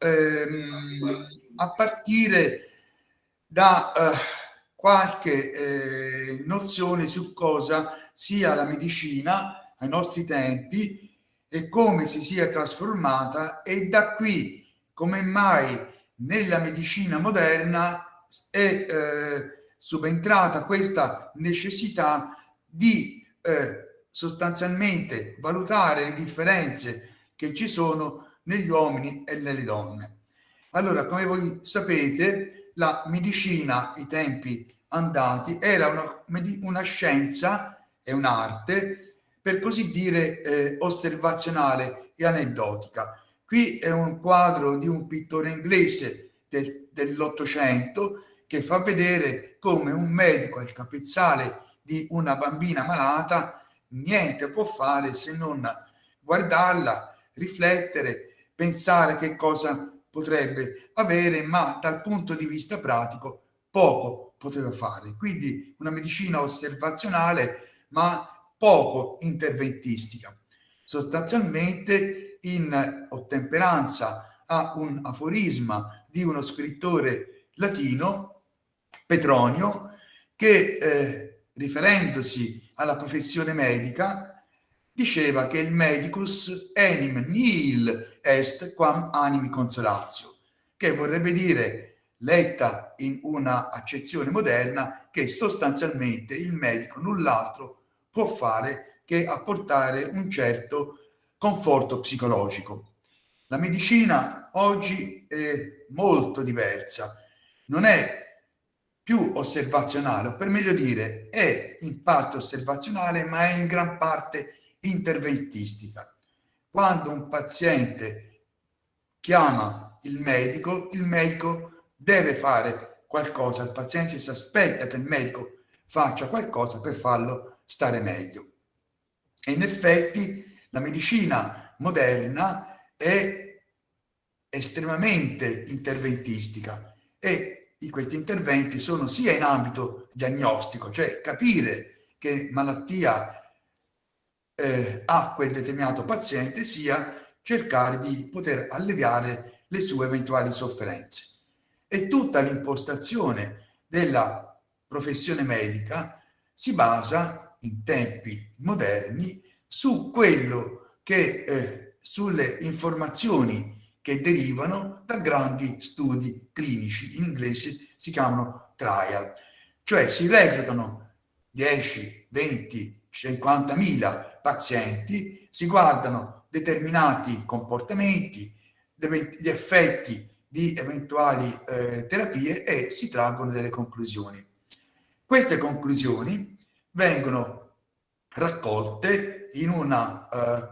ehm, a partire da eh, qualche eh, nozione su cosa sia la medicina ai nostri tempi e come si sia trasformata e da qui come mai nella medicina moderna è eh, subentrata questa necessità di eh, sostanzialmente valutare le differenze che ci sono negli uomini e nelle donne. Allora, come voi sapete, la medicina ai tempi andati era una, una scienza e un'arte, per così dire, eh, osservazionale e aneddotica. Qui è un quadro di un pittore inglese del, dell'Ottocento che fa vedere come un medico al capezzale di una bambina malata niente può fare se non guardarla, riflettere, pensare che cosa potrebbe avere, ma dal punto di vista pratico poco poteva fare. Quindi una medicina osservazionale, ma poco interventistica. Sostanzialmente in ottemperanza a un aforisma di uno scrittore latino Petronio, che eh, riferendosi alla professione medica diceva che il medicus enim nihil est quam animi consolatio, che vorrebbe dire, letta in una accezione moderna, che sostanzialmente il medico null'altro può fare che apportare un certo conforto psicologico. La medicina oggi è molto diversa, non è più osservazionale, o per meglio dire, è in parte osservazionale, ma è in gran parte interventistica. Quando un paziente chiama il medico, il medico deve fare qualcosa, il paziente si aspetta che il medico faccia qualcosa per farlo stare meglio. E in effetti la medicina moderna è estremamente interventistica e questi interventi sono sia in ambito diagnostico, cioè capire che malattia eh, ha quel determinato paziente, sia cercare di poter alleviare le sue eventuali sofferenze. E tutta l'impostazione della professione medica si basa in tempi moderni su quello che eh, sulle informazioni che derivano da grandi studi clinici, in inglese si chiamano trial, cioè si reclutano 10, 20, 50 mila pazienti, si guardano determinati comportamenti, gli effetti di eventuali eh, terapie e si traggono delle conclusioni. Queste conclusioni vengono raccolte in una uh,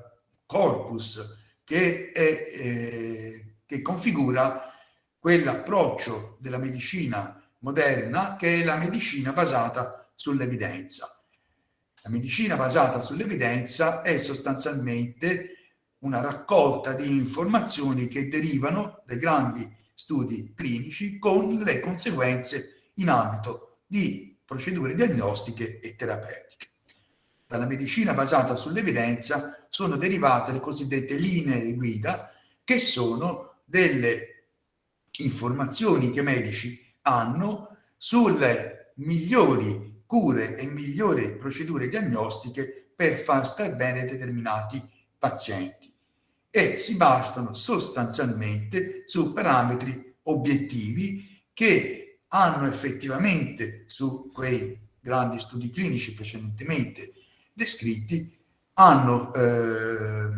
corpus che, è, eh, che configura quell'approccio della medicina moderna che è la medicina basata sull'evidenza. La medicina basata sull'evidenza è sostanzialmente una raccolta di informazioni che derivano dai grandi studi clinici con le conseguenze in ambito di procedure diagnostiche e terapeutiche. Dalla medicina basata sull'evidenza sono derivate le cosiddette linee guida, che sono delle informazioni che i medici hanno sulle migliori cure e migliori procedure diagnostiche per far star bene determinati pazienti. E si basano sostanzialmente su parametri obiettivi che hanno effettivamente su quei grandi studi clinici precedentemente descritti hanno eh,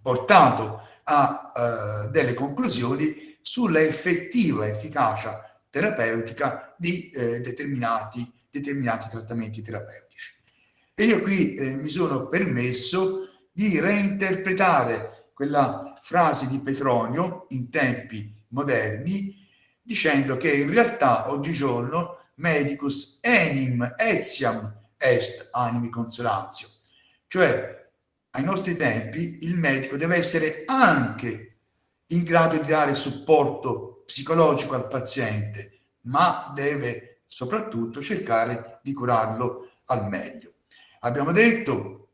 portato a eh, delle conclusioni sulla effettiva efficacia terapeutica di eh, determinati, determinati trattamenti terapeutici. E io qui eh, mi sono permesso di reinterpretare quella frase di Petronio in tempi moderni dicendo che in realtà oggigiorno medicus enim etiam est animi consolatio. Cioè, ai nostri tempi, il medico deve essere anche in grado di dare supporto psicologico al paziente, ma deve soprattutto cercare di curarlo al meglio. Abbiamo detto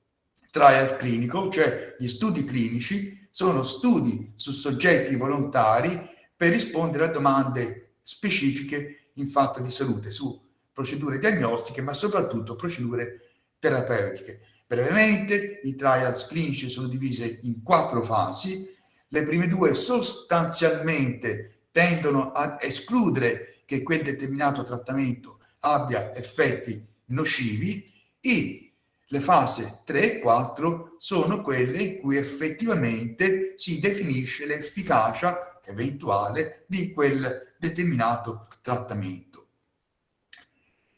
trial clinico, cioè gli studi clinici, sono studi su soggetti volontari per rispondere a domande specifiche in fatto di salute, su procedure diagnostiche, ma soprattutto procedure terapeutiche. Brevemente, i trials clinici sono divisi in quattro fasi. Le prime due sostanzialmente tendono a escludere che quel determinato trattamento abbia effetti nocivi e le fasi 3 e 4 sono quelle in cui effettivamente si definisce l'efficacia eventuale di quel determinato trattamento.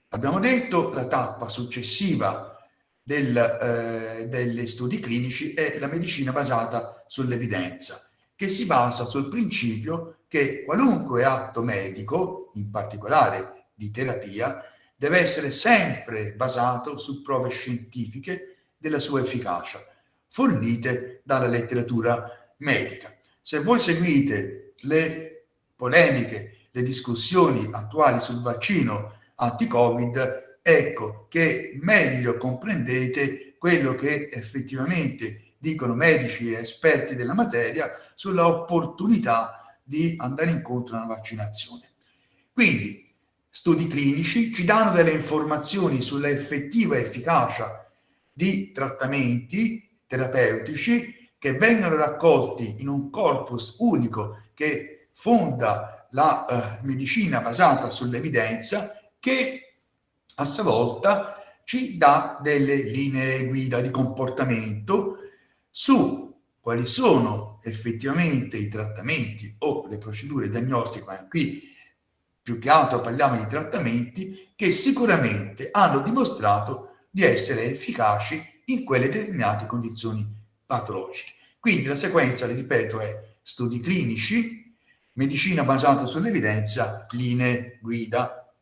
Abbiamo detto la tappa successiva del, eh, degli studi clinici è la medicina basata sull'evidenza, che si basa sul principio che qualunque atto medico, in particolare di terapia, deve essere sempre basato su prove scientifiche della sua efficacia, fornite dalla letteratura medica. Se voi seguite le polemiche, le discussioni attuali sul vaccino anti-Covid, ecco che meglio comprendete quello che effettivamente dicono medici e esperti della materia sulla opportunità di andare incontro a una vaccinazione. Quindi studi clinici ci danno delle informazioni sulla effettiva efficacia di trattamenti terapeutici che vengono raccolti in un corpus unico che fonda la uh, medicina basata sull'evidenza che a sua volta ci dà delle linee guida di comportamento su quali sono effettivamente i trattamenti o le procedure diagnostiche, ma qui più che altro parliamo di trattamenti che sicuramente hanno dimostrato di essere efficaci in quelle determinate condizioni patologiche. Quindi la sequenza, ripeto, è studi clinici, medicina basata sull'evidenza, linee guida.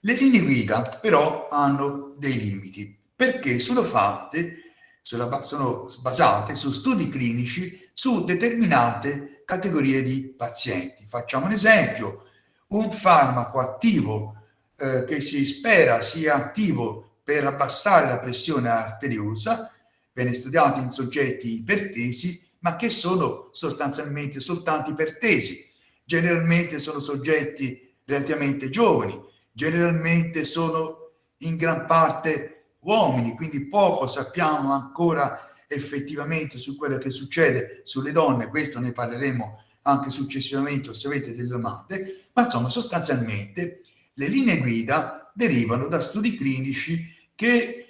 Le linee guida però hanno dei limiti perché sono fatte, sono basate su studi clinici su determinate categorie di pazienti. Facciamo un esempio, un farmaco attivo eh, che si spera sia attivo per abbassare la pressione arteriosa, viene studiato in soggetti ipertesi, ma che sono sostanzialmente soltanto ipertesi. Generalmente sono soggetti relativamente giovani, generalmente sono in gran parte uomini, quindi poco sappiamo ancora effettivamente su quello che succede sulle donne, questo ne parleremo anche successivamente se avete delle domande, ma insomma sostanzialmente le linee guida derivano da studi clinici che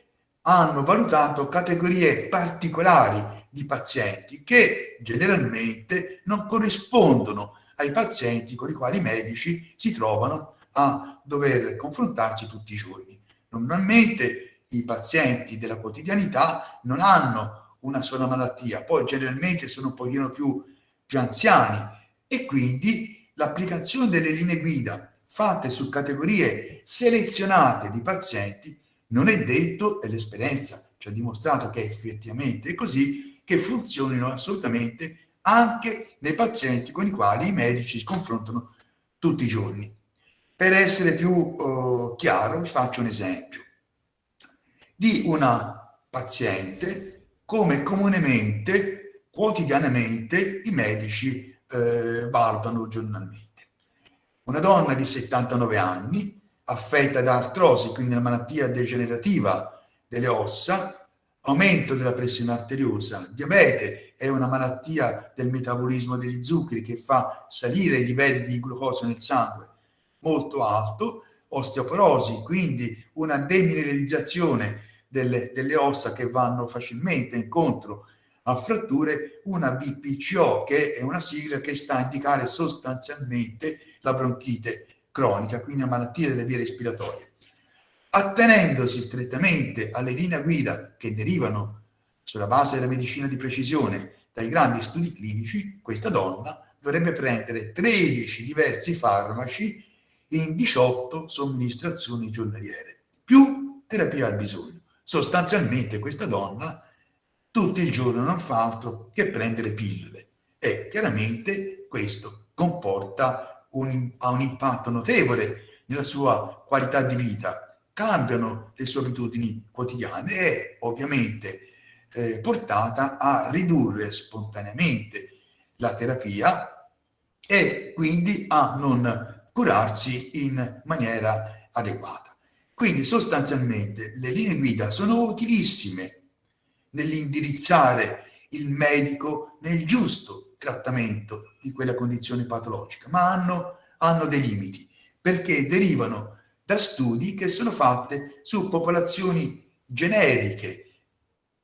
hanno valutato categorie particolari di pazienti che generalmente non corrispondono ai pazienti con i quali i medici si trovano a dover confrontarsi tutti i giorni. Normalmente i pazienti della quotidianità non hanno una sola malattia, poi generalmente sono un pochino più, più anziani e quindi l'applicazione delle linee guida fatte su categorie selezionate di pazienti non è detto, e l'esperienza ci ha dimostrato che effettivamente è così, che funzionino assolutamente anche nei pazienti con i quali i medici si confrontano tutti i giorni. Per essere più uh, chiaro vi faccio un esempio di una paziente come comunemente, quotidianamente, i medici eh, valutano giornalmente. Una donna di 79 anni, affetta da artrosi, quindi una malattia degenerativa delle ossa, aumento della pressione arteriosa, diabete è una malattia del metabolismo degli zuccheri che fa salire i livelli di glucosio nel sangue molto alto, osteoporosi, quindi una demineralizzazione delle, delle ossa che vanno facilmente incontro a fratture, una BPCO che è una sigla che sta a indicare sostanzialmente la bronchite cronica, quindi a malattie delle vie respiratorie. Attenendosi strettamente alle linee guida che derivano sulla base della medicina di precisione dai grandi studi clinici, questa donna dovrebbe prendere 13 diversi farmaci in 18 somministrazioni giornaliere, più terapia al bisogno. Sostanzialmente questa donna tutto il giorno non fa altro che prendere pillole e chiaramente questo comporta un, ha un impatto notevole nella sua qualità di vita, cambiano le sue abitudini quotidiane e ovviamente eh, portata a ridurre spontaneamente la terapia e quindi a non curarsi in maniera adeguata. Quindi sostanzialmente le linee guida sono utilissime nell'indirizzare il medico nel giusto trattamento di quella condizione patologica, ma hanno, hanno dei limiti perché derivano da studi che sono fatti su popolazioni generiche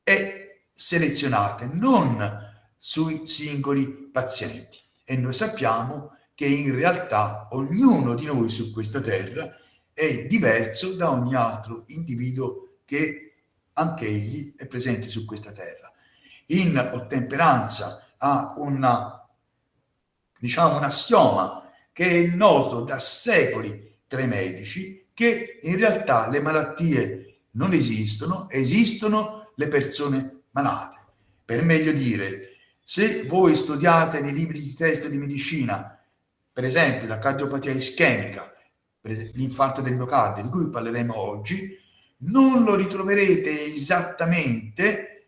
e selezionate, non sui singoli pazienti. E noi sappiamo che in realtà ognuno di noi su questa terra è diverso da ogni altro individuo che anch'egli è presente su questa terra. In ottemperanza a una, diciamo, un assioma che è noto da secoli tra i medici, che in realtà le malattie non esistono, esistono le persone malate. Per meglio dire, se voi studiate nei libri di testo di medicina, per esempio la cardiopatia ischemica, l'infarto del miocardio, di cui parleremo oggi, non lo ritroverete esattamente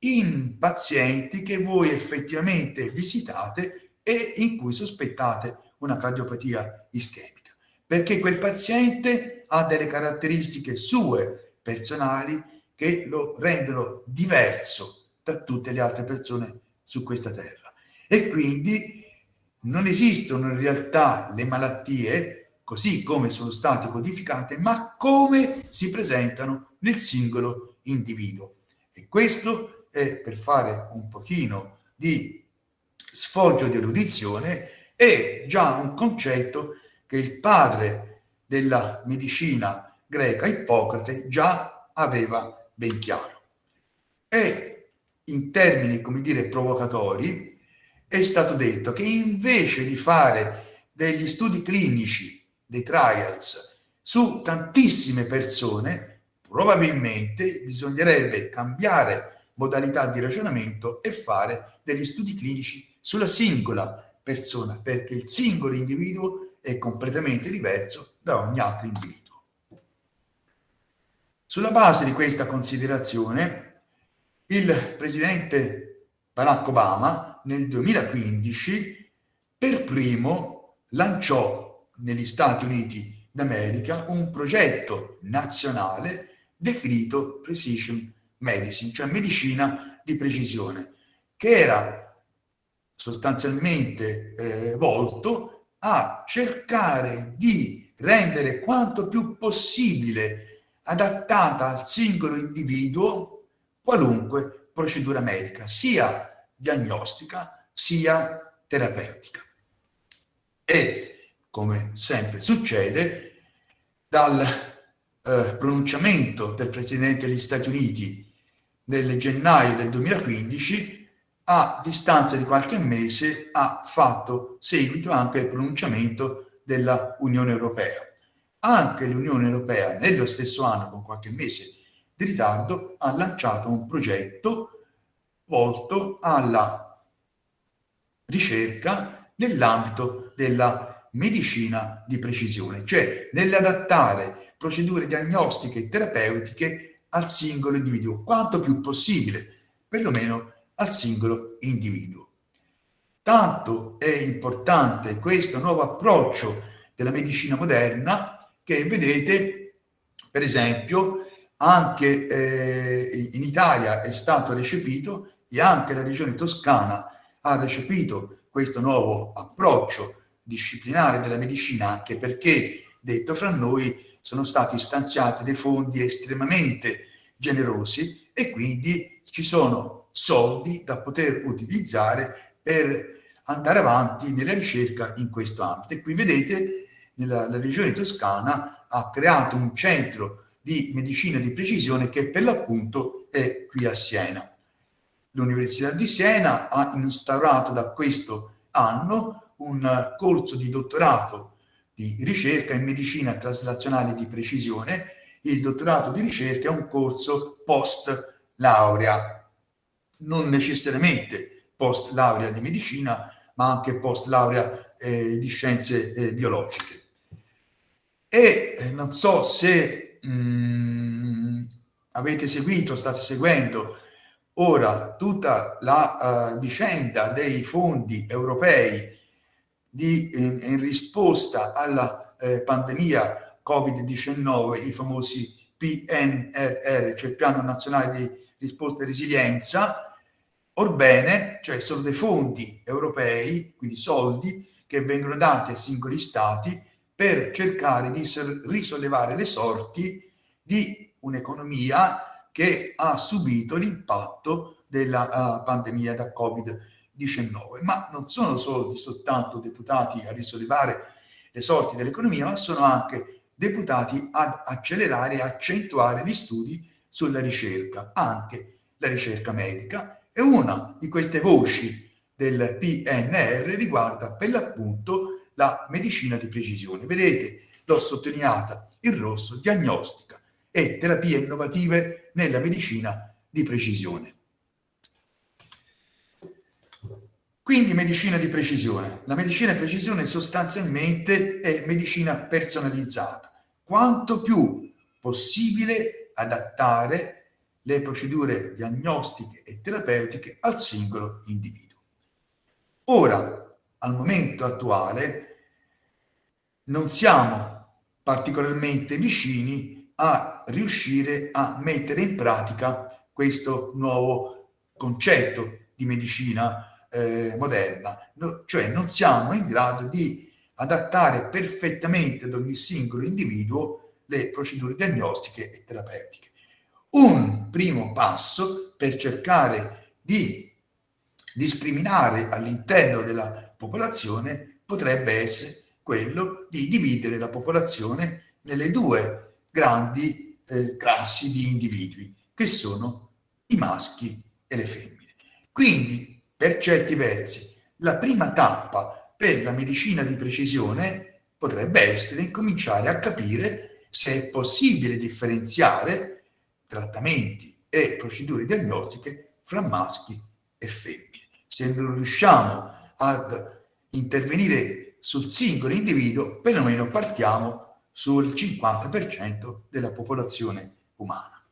in pazienti che voi effettivamente visitate e in cui sospettate una cardiopatia ischemica, perché quel paziente ha delle caratteristiche sue personali che lo rendono diverso da tutte le altre persone su questa terra. E quindi non esistono in realtà le malattie così come sono state codificate, ma come si presentano nel singolo individuo. E questo è per fare un pochino di sfoggio di erudizione, è già un concetto che il padre della medicina greca, Ippocrate, già aveva ben chiaro. E in termini, come dire, provocatori, è stato detto che invece di fare degli studi clinici, dei trials, su tantissime persone, probabilmente bisognerebbe cambiare modalità di ragionamento e fare degli studi clinici sulla singola persona, perché il singolo individuo è completamente diverso da ogni altro individuo. Sulla base di questa considerazione, il presidente Barack Obama nel 2015 per primo lanciò negli Stati Uniti d'America un progetto nazionale definito Precision Medicine, cioè medicina di precisione, che era sostanzialmente eh, volto a cercare di rendere quanto più possibile adattata al singolo individuo qualunque procedura medica, sia diagnostica sia terapeutica. E, come sempre succede, dal eh, pronunciamento del Presidente degli Stati Uniti nel gennaio del 2015, a distanza di qualche mese ha fatto seguito anche il pronunciamento della Unione Europea. Anche l'Unione Europea nello stesso anno, con qualche mese di ritardo, ha lanciato un progetto volto alla ricerca nell'ambito della medicina di precisione, cioè nell'adattare procedure diagnostiche e terapeutiche al singolo individuo, quanto più possibile, perlomeno al singolo individuo. Tanto è importante questo nuovo approccio della medicina moderna che vedete, per esempio, anche eh, in Italia è stato recepito e anche la regione toscana ha recepito questo nuovo approccio disciplinare della medicina, anche perché, detto fra noi, sono stati stanziati dei fondi estremamente generosi e quindi ci sono soldi da poter utilizzare per andare avanti nella ricerca in questo ambito. E qui vedete, nella, la regione toscana ha creato un centro di medicina di precisione che per l'appunto è qui a Siena. L'Università di Siena ha instaurato da questo anno un corso di dottorato di ricerca in medicina traslazionale di precisione. Il dottorato di ricerca è un corso post laurea, non necessariamente post laurea di medicina, ma anche post laurea eh, di scienze eh, biologiche. E eh, non so se mh, mm, avete seguito, state seguendo Ora, tutta la uh, vicenda dei fondi europei di, in, in risposta alla eh, pandemia Covid-19, i famosi PNRR, cioè Piano Nazionale di Risposta e Resilienza, orbene, cioè sono dei fondi europei, quindi soldi che vengono dati ai singoli stati per cercare di risollevare le sorti di un'economia che ha subito l'impatto della uh, pandemia da Covid-19. Ma non sono soldi soltanto deputati a risollevare le sorti dell'economia, ma sono anche deputati ad accelerare e accentuare gli studi sulla ricerca, anche la ricerca medica. E una di queste voci del PNR riguarda per l'appunto la medicina di precisione. Vedete, l'ho sottolineata in rosso, diagnostica e terapie innovative nella medicina di precisione. Quindi medicina di precisione. La medicina di precisione sostanzialmente è medicina personalizzata. Quanto più possibile adattare le procedure diagnostiche e terapeutiche al singolo individuo. Ora, al momento attuale, non siamo particolarmente vicini a riuscire a mettere in pratica questo nuovo concetto di medicina eh, moderna, no, cioè non siamo in grado di adattare perfettamente ad ogni singolo individuo le procedure diagnostiche e terapeutiche. Un primo passo per cercare di discriminare all'interno della popolazione potrebbe essere quello di dividere la popolazione nelle due grandi eh, classi di individui, che sono i maschi e le femmine. Quindi, per certi versi, la prima tappa per la medicina di precisione potrebbe essere incominciare a capire se è possibile differenziare trattamenti e procedure diagnostiche fra maschi e femmine. Se non riusciamo ad intervenire sul singolo individuo, perlomeno partiamo sul 50% della popolazione umana.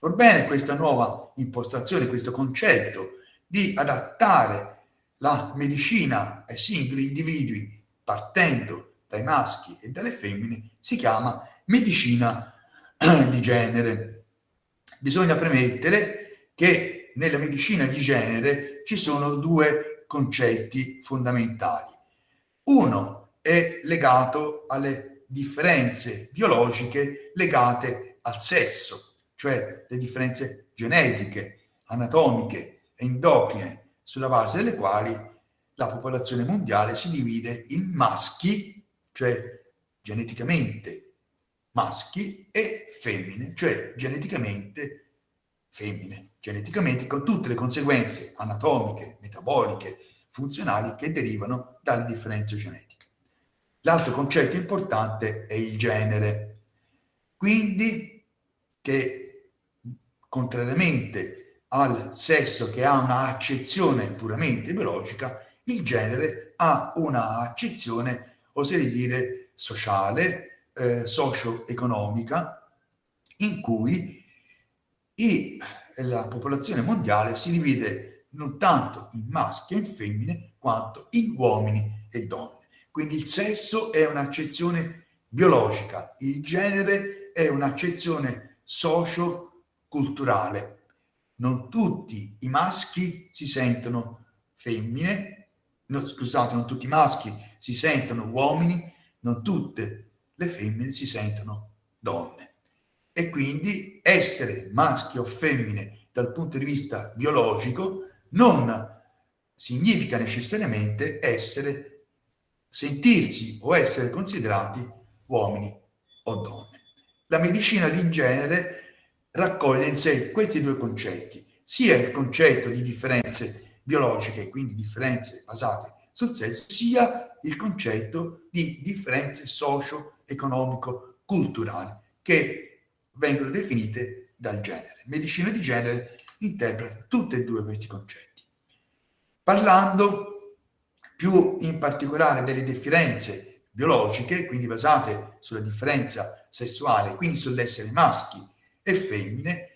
Orbene, questa nuova impostazione, questo concetto di adattare la medicina ai singoli individui partendo dai maschi e dalle femmine si chiama medicina di genere. Bisogna premettere che nella medicina di genere ci sono due concetti fondamentali. Uno è legato alle differenze biologiche legate al sesso, cioè le differenze genetiche, anatomiche endocrine, sulla base delle quali la popolazione mondiale si divide in maschi, cioè geneticamente maschi, e femmine, cioè geneticamente femmine, geneticamente con tutte le conseguenze anatomiche, metaboliche, funzionali che derivano dalle differenze genetiche. L'altro concetto importante è il genere. Quindi che contrariamente al sesso che ha una accezione puramente biologica, il genere ha una accezione, oserei dire, sociale, eh, socio-economica, in cui i, la popolazione mondiale si divide non tanto in maschi e in femmine, quanto in uomini e donne. Quindi il sesso è un'accezione biologica, il genere è un'accezione socio-culturale. Non tutti i maschi si sentono femmine, no, scusate, non tutti i maschi si sentono uomini, non tutte le femmine si sentono donne. E quindi essere maschi o femmine dal punto di vista biologico non significa necessariamente essere sentirsi o essere considerati uomini o donne. La medicina di genere raccoglie in sé questi due concetti, sia il concetto di differenze biologiche, quindi differenze basate sul sesso, sia il concetto di differenze socio-economico-culturali che vengono definite dal genere. Medicina di genere interpreta tutti e due questi concetti. Parlando più in particolare delle differenze biologiche, quindi basate sulla differenza sessuale, quindi sull'essere maschi e femmine,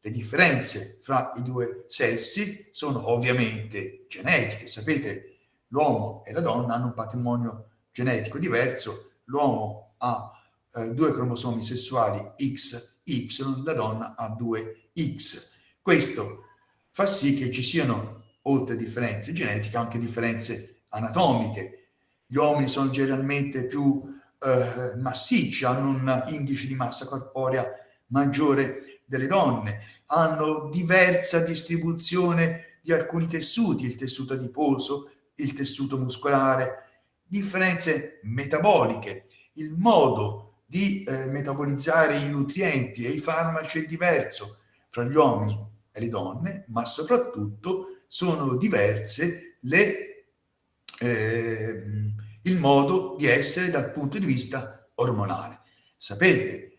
le differenze fra i due sessi sono ovviamente genetiche. Sapete, l'uomo e la donna hanno un patrimonio genetico diverso. L'uomo ha eh, due cromosomi sessuali X, Y, la donna ha due X. Questo fa sì che ci siano, oltre a differenze genetiche, anche differenze anatomiche. Gli uomini sono generalmente più eh, massicci, hanno un indice di massa corporea maggiore delle donne, hanno diversa distribuzione di alcuni tessuti, il tessuto adiposo, il tessuto muscolare, differenze metaboliche, il modo di eh, metabolizzare i nutrienti e i farmaci è diverso fra gli uomini e le donne, ma soprattutto sono diverse le, eh, il modo di essere dal punto di vista ormonale. Sapete,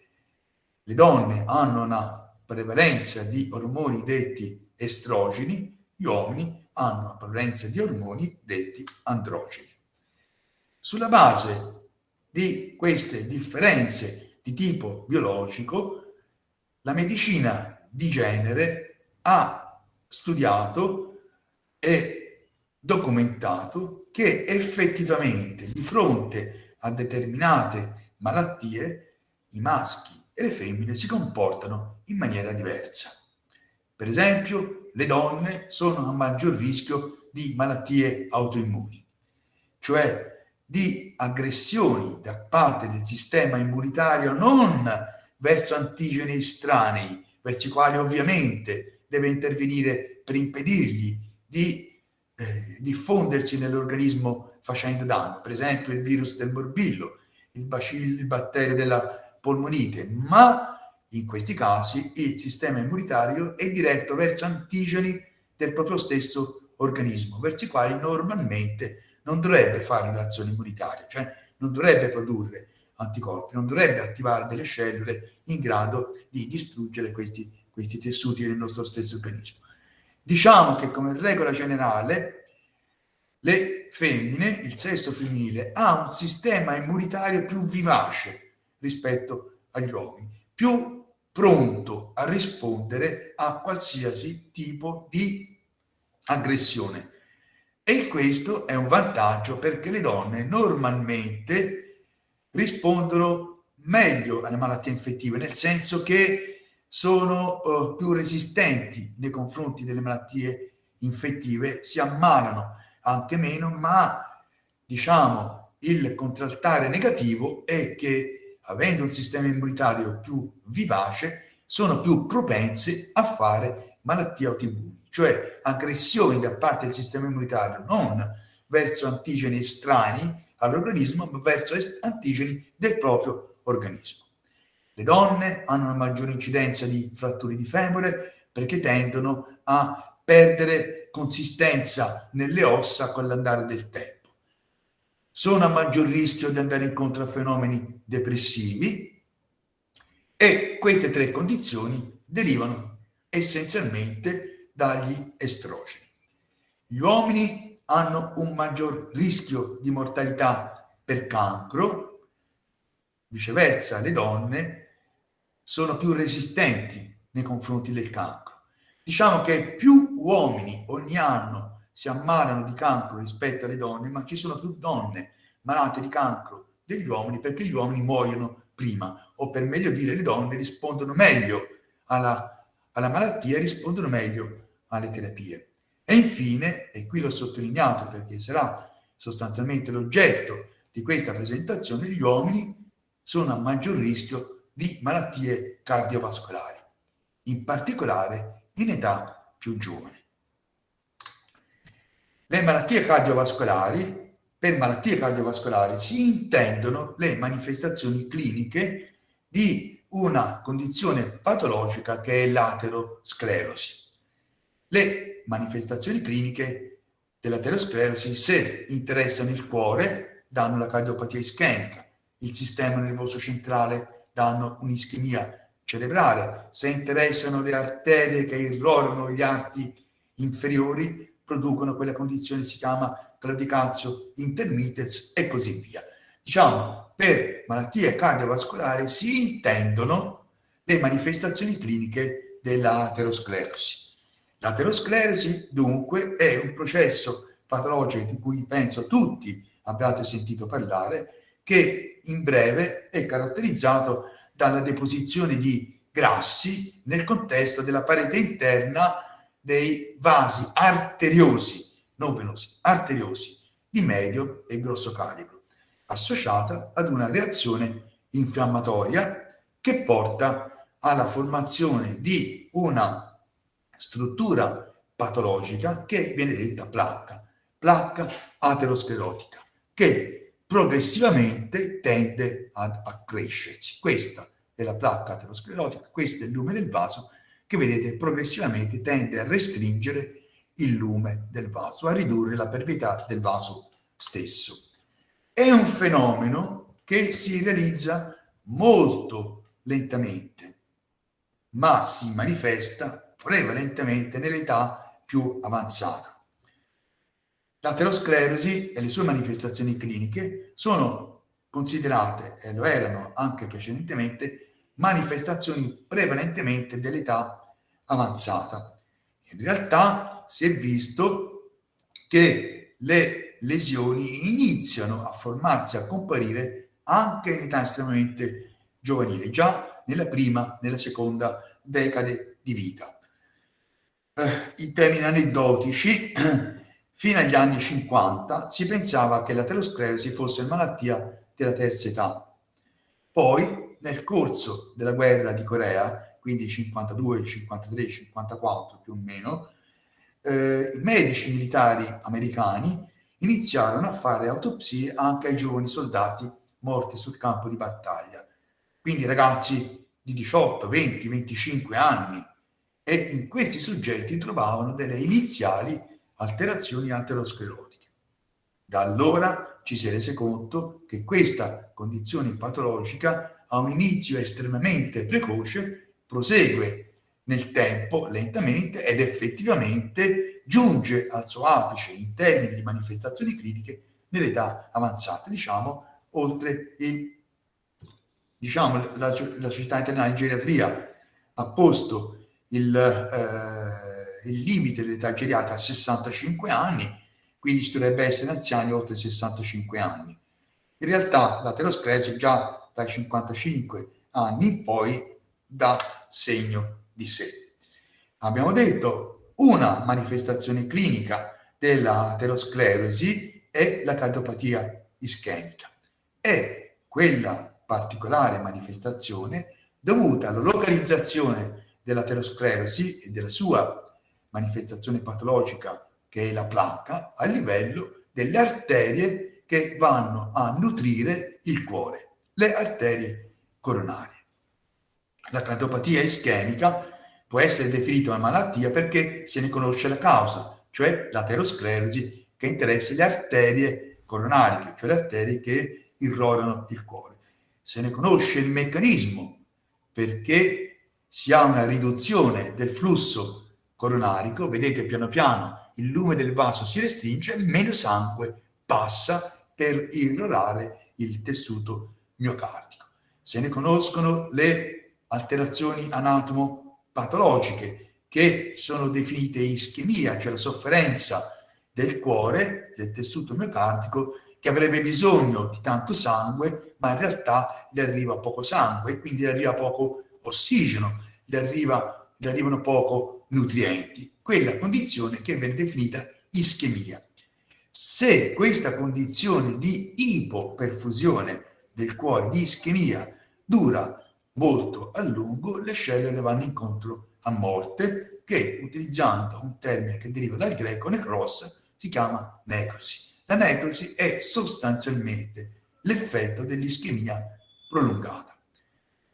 le donne hanno una prevalenza di ormoni detti estrogeni, gli uomini hanno una prevalenza di ormoni detti androgeni. Sulla base di queste differenze di tipo biologico, la medicina di genere ha studiato e documentato che effettivamente di fronte a determinate malattie i maschi e le femmine si comportano in maniera diversa. Per esempio, le donne sono a maggior rischio di malattie autoimmuni, cioè di aggressioni da parte del sistema immunitario non verso antigeni estranei, verso i quali ovviamente deve intervenire per impedirgli di eh, diffondersi nell'organismo facendo danno, per esempio il virus del morbillo, il bacillo, il batterio della polmonite, ma in questi casi il sistema immunitario è diretto verso antigeni del proprio stesso organismo, verso i quali normalmente non dovrebbe fare un'azione immunitaria, cioè non dovrebbe produrre anticorpi, non dovrebbe attivare delle cellule in grado di distruggere questi, questi tessuti nel nostro stesso organismo. Diciamo che come regola generale le femmine, il sesso femminile, ha un sistema immunitario più vivace rispetto agli uomini, più pronto a rispondere a qualsiasi tipo di aggressione. E questo è un vantaggio perché le donne normalmente rispondono meglio alle malattie infettive, nel senso che sono uh, più resistenti nei confronti delle malattie infettive, si ammalano anche meno, ma diciamo il contraltare negativo è che avendo un sistema immunitario più vivace sono più propense a fare malattie autoimmuni, cioè aggressioni da parte del sistema immunitario non verso antigeni estranei all'organismo ma verso antigeni del proprio organismo. Le donne hanno una maggiore incidenza di fratture di femore perché tendono a perdere consistenza nelle ossa con l'andare del tempo. Sono a maggior rischio di andare incontro a fenomeni depressivi e queste tre condizioni derivano essenzialmente dagli estrogeni. Gli uomini hanno un maggior rischio di mortalità per cancro, viceversa le donne sono più resistenti nei confronti del cancro. Diciamo che più uomini ogni anno si ammalano di cancro rispetto alle donne, ma ci sono più donne malate di cancro degli uomini perché gli uomini muoiono prima, o per meglio dire le donne rispondono meglio alla, alla malattia, rispondono meglio alle terapie. E infine, e qui l'ho sottolineato perché sarà sostanzialmente l'oggetto di questa presentazione, gli uomini sono a maggior rischio di malattie cardiovascolari, in particolare in età più giovane. Le malattie cardiovascolari, per malattie cardiovascolari si intendono le manifestazioni cliniche di una condizione patologica che è l'aterosclerosi. Le manifestazioni cliniche dell'aterosclerosi, se interessano il cuore, danno la cardiopatia ischemica, il sistema nervoso centrale danno un'ischemia cerebrale, se interessano le arterie che irrorano gli arti inferiori, producono quella condizione si chiama claudicazio intermittens e così via. Diciamo, per malattie cardiovascolari si intendono le manifestazioni cliniche dell'aterosclerosi. L'aterosclerosi dunque è un processo patologico di cui penso tutti abbiate sentito parlare, che in breve è caratterizzato dalla deposizione di grassi nel contesto della parete interna dei vasi arteriosi, non venosi, arteriosi di medio e grosso calibro, associata ad una reazione infiammatoria che porta alla formazione di una struttura patologica che viene detta placca, placca aterosclerotica, che progressivamente tende ad accrescersi. Questa è la placca aterosclerotica, questo è il lume del vaso che vedete progressivamente tende a restringere il lume del vaso, a ridurre la pervità del vaso stesso. È un fenomeno che si realizza molto lentamente, ma si manifesta prevalentemente nell'età più avanzata. L'aterosclerosi e le sue manifestazioni cliniche sono considerate, e lo erano anche precedentemente, manifestazioni prevalentemente dell'età avanzata. In realtà si è visto che le lesioni iniziano a formarsi, a comparire anche in età estremamente giovanile, già nella prima, nella seconda decade di vita. Eh, in termini aneddotici, fino agli anni 50 si pensava che l'aterosclerosi fosse malattia della terza età. Poi, nel corso della guerra di Corea, quindi 52, 53, 54 più o meno, eh, i medici militari americani iniziarono a fare autopsie anche ai giovani soldati morti sul campo di battaglia. Quindi ragazzi di 18, 20, 25 anni e in questi soggetti trovavano delle iniziali alterazioni aterosclerotiche. Da allora ci si è rese conto che questa condizione patologica ha un inizio estremamente precoce, prosegue nel tempo lentamente ed effettivamente giunge al suo apice in termini di manifestazioni cliniche nell'età avanzata, diciamo oltre il, diciamo, la, la Società Internazionale di Geriatria ha posto il, eh, il limite dell'età geriatrica a 65 anni, quindi ci dovrebbe essere anziani oltre 65 anni. In realtà l'aterosclerosi già dai 55 anni in poi dà segno di sé. Abbiamo detto una manifestazione clinica dell'aterosclerosi è la cardiopatia ischemica. È quella particolare manifestazione dovuta alla localizzazione dell'aterosclerosi e della sua manifestazione patologica che è la placca, a livello delle arterie che vanno a nutrire il cuore, le arterie coronarie. La cardiopatia ischemica può essere definita una malattia perché se ne conosce la causa, cioè l'aterosclerosi che interessa le arterie coronariche, cioè le arterie che irrorano il cuore. Se ne conosce il meccanismo perché si ha una riduzione del flusso coronarico, vedete piano piano il lume del vaso si restringe, meno sangue passa per irrorare il tessuto miocardico. Se ne conoscono le alterazioni anatomopatologiche che sono definite ischemia, cioè la sofferenza del cuore, del tessuto miocardico, che avrebbe bisogno di tanto sangue, ma in realtà gli arriva poco sangue quindi gli arriva poco ossigeno, gli, arriva, gli arrivano poco nutrienti quella condizione che viene definita ischemia. Se questa condizione di ipoperfusione del cuore, di ischemia, dura molto a lungo, le cellule vanno incontro a morte, che utilizzando un termine che deriva dal greco necros, si chiama necrosi. La necrosi è sostanzialmente l'effetto dell'ischemia prolungata.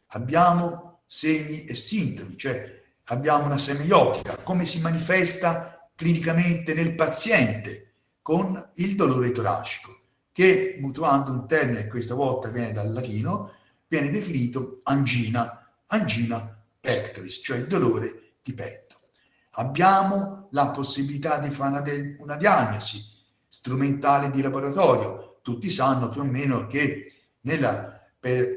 Abbiamo segni e sintomi, cioè abbiamo una semiotica, come si manifesta clinicamente nel paziente con il dolore toracico, che mutuando un termine questa volta viene dal latino, viene definito angina, angina pectoris, cioè il dolore di petto. Abbiamo la possibilità di fare una, diagnosi strumentale di laboratorio. Tutti sanno più o meno che nella, per eh,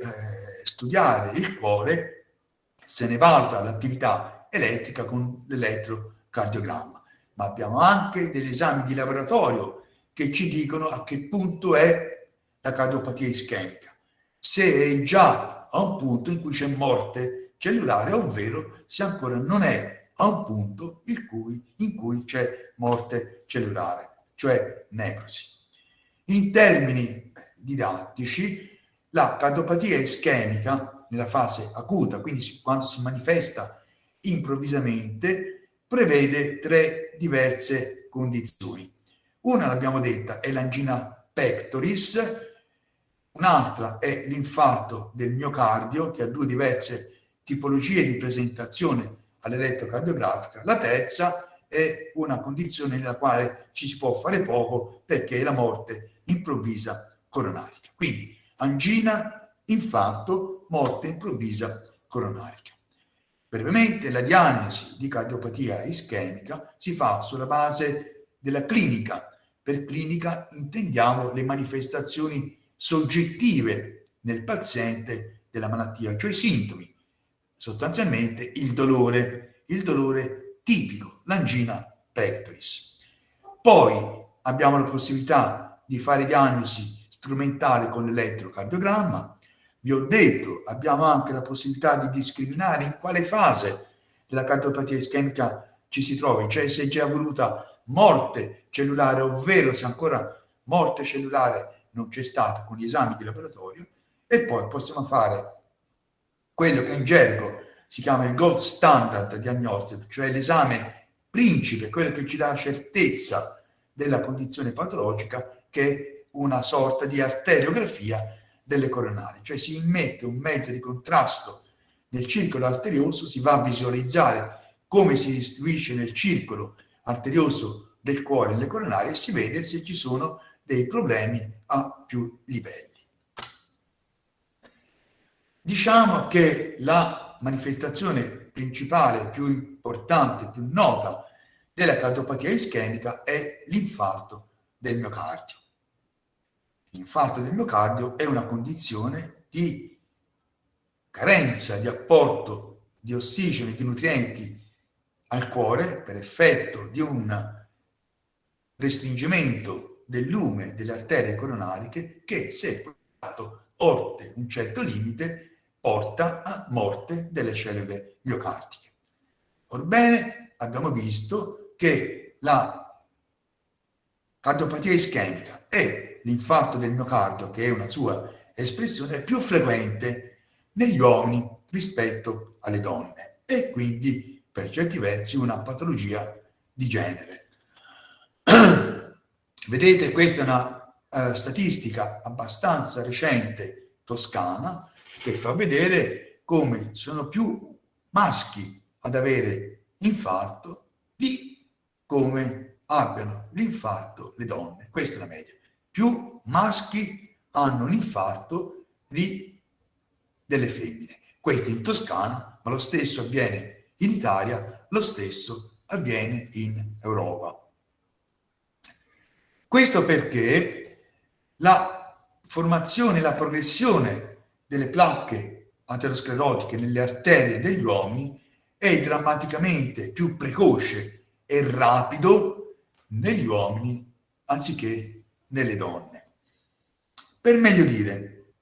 studiare il cuore se ne valuta l'attività elettrica con l'elettrocardiogramma. Ma abbiamo anche degli esami di laboratorio che ci dicono a che punto è la cardiopatia ischemica. Se è già a un punto in cui c'è morte cellulare, ovvero se ancora non è a un punto in cui, in cui c'è morte cellulare, cioè necrosi. In termini didattici, la cardiopatia ischemica nella fase acuta, quindi quando si manifesta improvvisamente, prevede tre diverse condizioni. Una, l'abbiamo detta, è l'angina pectoris, un'altra è l'infarto del miocardio, che ha due diverse tipologie di presentazione all'elettrocardiografica. La terza è una condizione nella quale ci si può fare poco perché è la morte improvvisa coronarica. Quindi angina, infarto, morte improvvisa coronarica. Brevemente, la diagnosi di cardiopatia ischemica si fa sulla base della clinica. Per clinica intendiamo le manifestazioni soggettive nel paziente della malattia, cioè i sintomi, sostanzialmente il dolore, il dolore tipico, l'angina pectoris. Poi abbiamo la possibilità di fare diagnosi strumentale con l'elettrocardiogramma. Vi ho detto, abbiamo anche la possibilità di discriminare in quale fase della cardiopatia ischemica ci si trova, cioè se è già voluta morte cellulare, ovvero se ancora morte cellulare non c'è stata con gli esami di laboratorio, e poi possiamo fare quello che in gergo si chiama il gold standard diagnostico, cioè l'esame principe, quello che ci dà la certezza della condizione patologica, che è una sorta di arteriografia delle coronari, cioè si immette un mezzo di contrasto nel circolo arterioso, si va a visualizzare come si distribuisce nel circolo arterioso del cuore nelle coronarie e si vede se ci sono dei problemi a più livelli. Diciamo che la manifestazione principale, più importante, più nota della cardiopatia ischemica è l'infarto del miocardio. L'infarto del miocardio è una condizione di carenza di apporto di ossigeno e di nutrienti al cuore per effetto di un restringimento del lume delle arterie coronariche che se portato oltre un certo limite porta a morte delle cellule miocardiche. Orbene, abbiamo visto che la cardiopatia ischemica e l'infarto del miocardio, che è una sua espressione, è più frequente negli uomini rispetto alle donne e quindi per certi versi una patologia di genere. Vedete, questa è una uh, statistica abbastanza recente toscana che fa vedere come sono più maschi ad avere infarto di come abbiano l'infarto le donne. Questa è la media più maschi hanno un infarto di, delle femmine. Questo in Toscana, ma lo stesso avviene in Italia, lo stesso avviene in Europa. Questo perché la formazione, la progressione delle placche aterosclerotiche nelle arterie degli uomini è drammaticamente più precoce e rapido negli uomini anziché nelle donne. Per meglio dire,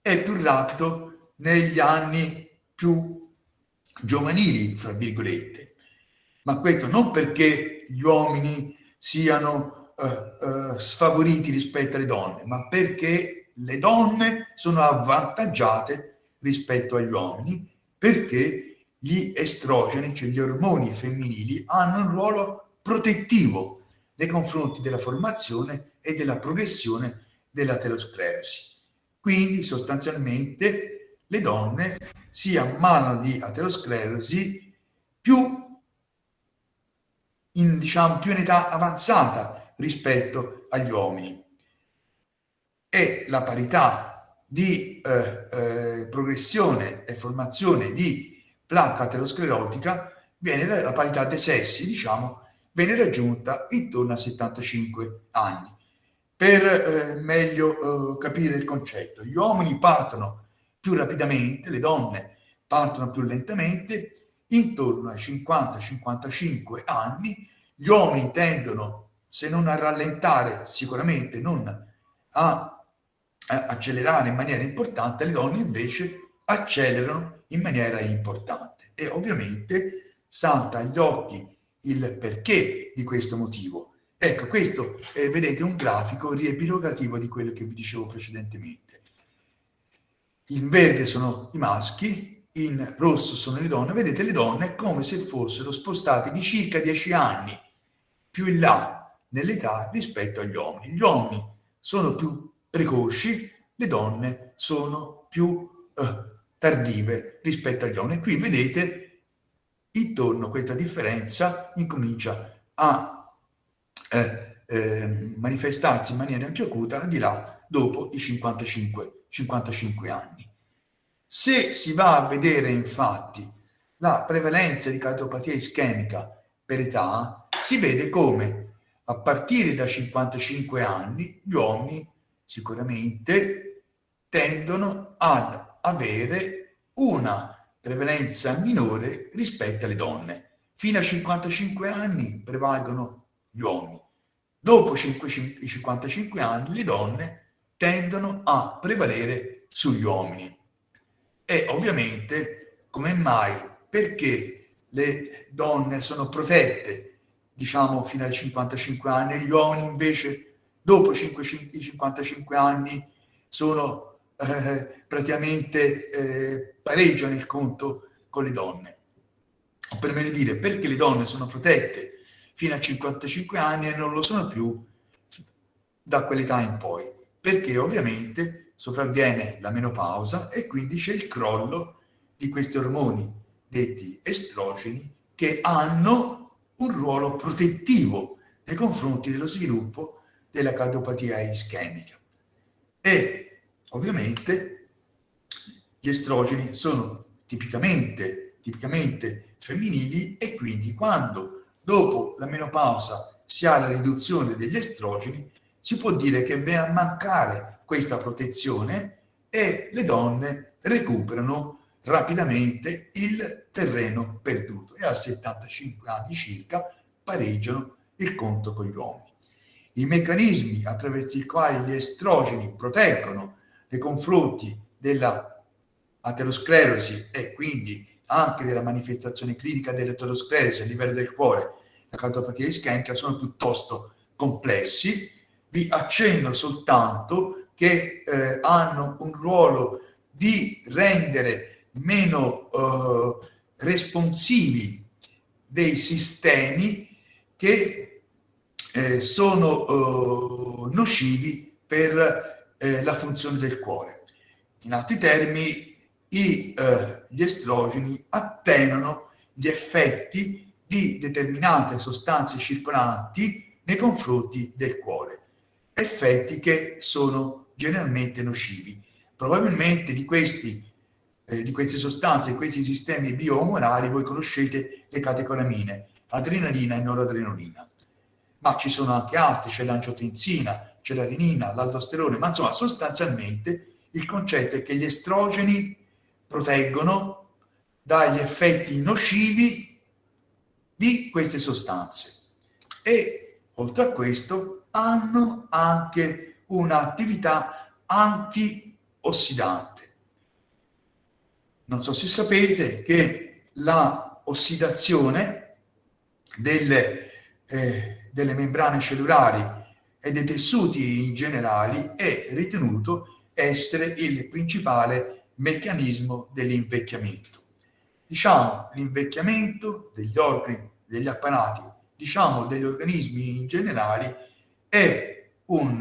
è più rapido negli anni più giovanili, fra virgolette, ma questo non perché gli uomini siano uh, uh, sfavoriti rispetto alle donne, ma perché le donne sono avvantaggiate rispetto agli uomini perché gli estrogeni, cioè gli ormoni femminili, hanno un ruolo protettivo nei confronti della formazione e della progressione dell'aterosclerosi. Quindi sostanzialmente le donne si ammalano di aterosclerosi più in, diciamo, più in età avanzata rispetto agli uomini. E la parità di eh, eh, progressione e formazione di placca aterosclerotica viene la parità dei sessi, diciamo, viene raggiunta intorno a 75 anni. Per eh, meglio eh, capire il concetto, gli uomini partono più rapidamente, le donne partono più lentamente intorno ai 50-55 anni gli uomini tendono, se non a rallentare, sicuramente non a, accelerare in maniera importante, le donne invece accelerano in maniera importante. E ovviamente salta agli occhi il perché di questo motivo. Ecco, questo è, vedete, un grafico riepilogativo di quello che vi dicevo precedentemente. In verde sono i maschi, in rosso sono le donne. Vedete, le donne è come se fossero spostate di circa 10 anni più in là nell'età rispetto agli uomini. Gli uomini sono più precoci, le donne sono più eh, tardive rispetto agli uomini. Qui vedete intorno a questa differenza incomincia a eh, eh, manifestarsi in maniera più acuta al di là dopo i 55, 55 anni. Se si va a vedere infatti la prevalenza di cardiopatia ischemica per età, si vede come a partire da 55 anni gli uomini sicuramente tendono ad avere una prevalenza minore rispetto alle donne. Fino a 55 anni prevalgono gli uomini. Dopo i 55 anni le donne tendono a prevalere sugli uomini. E ovviamente, come mai? Perché le donne sono protette, diciamo, fino ai 55 anni, gli uomini invece, dopo i 55 anni, sono eh, praticamente eh, pareggiano il conto con le donne. O per meglio dire, perché le donne sono protette fino a 55 anni e non lo sono più da quell'età in poi, perché ovviamente sopravviene la menopausa e quindi c'è il crollo di questi ormoni detti estrogeni che hanno un ruolo protettivo nei confronti dello sviluppo della cardiopatia ischemica. E ovviamente gli estrogeni sono tipicamente, tipicamente femminili e quindi quando dopo la menopausa si ha la riduzione degli estrogeni, si può dire che viene a mancare questa protezione e le donne recuperano rapidamente il terreno perduto e a 75 anni circa pareggiano il conto con gli uomini. I meccanismi attraverso i quali gli estrogeni proteggono nei confronti della aterosclerosi e quindi anche della manifestazione clinica dell'aterosclerosi a livello del cuore, la cardiopatia ischemica, sono piuttosto complessi. Vi accenno soltanto che eh, hanno un ruolo di rendere meno eh, responsivi dei sistemi che eh, sono eh, nocivi per eh, la funzione del cuore. In altri termini, i, eh, gli estrogeni attenuano gli effetti di determinate sostanze circolanti nei confronti del cuore, effetti che sono generalmente nocivi. Probabilmente di, questi, eh, di queste sostanze, questi sistemi bioomorali, voi conoscete le catecolamine, adrenalina e noradrenalina. Ma ci sono anche altri, c'è l'angiotensina, c'è la renina, l'aldosterone, ma insomma sostanzialmente il concetto è che gli estrogeni proteggono dagli effetti nocivi di queste sostanze e oltre a questo hanno anche un'attività antiossidante. Non so se sapete che la ossidazione delle, eh, delle membrane cellulari e dei tessuti in generale è ritenuto essere il principale meccanismo dell'invecchiamento. Diciamo l'invecchiamento degli organi, degli apparati, diciamo degli organismi in generale è un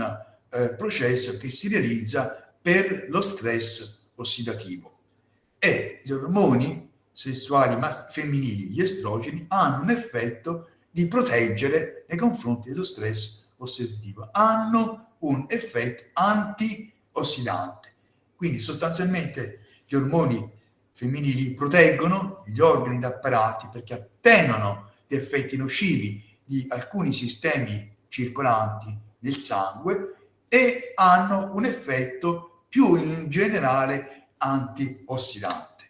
eh, processo che si realizza per lo stress ossidativo e gli ormoni sessuali femminili, gli estrogeni, hanno un effetto di proteggere nei confronti dello stress ossidativo hanno un effetto antiossidante. Quindi sostanzialmente gli ormoni femminili proteggono gli organi d'apparati perché attenuano gli effetti nocivi di alcuni sistemi circolanti nel sangue e hanno un effetto più in generale antiossidante.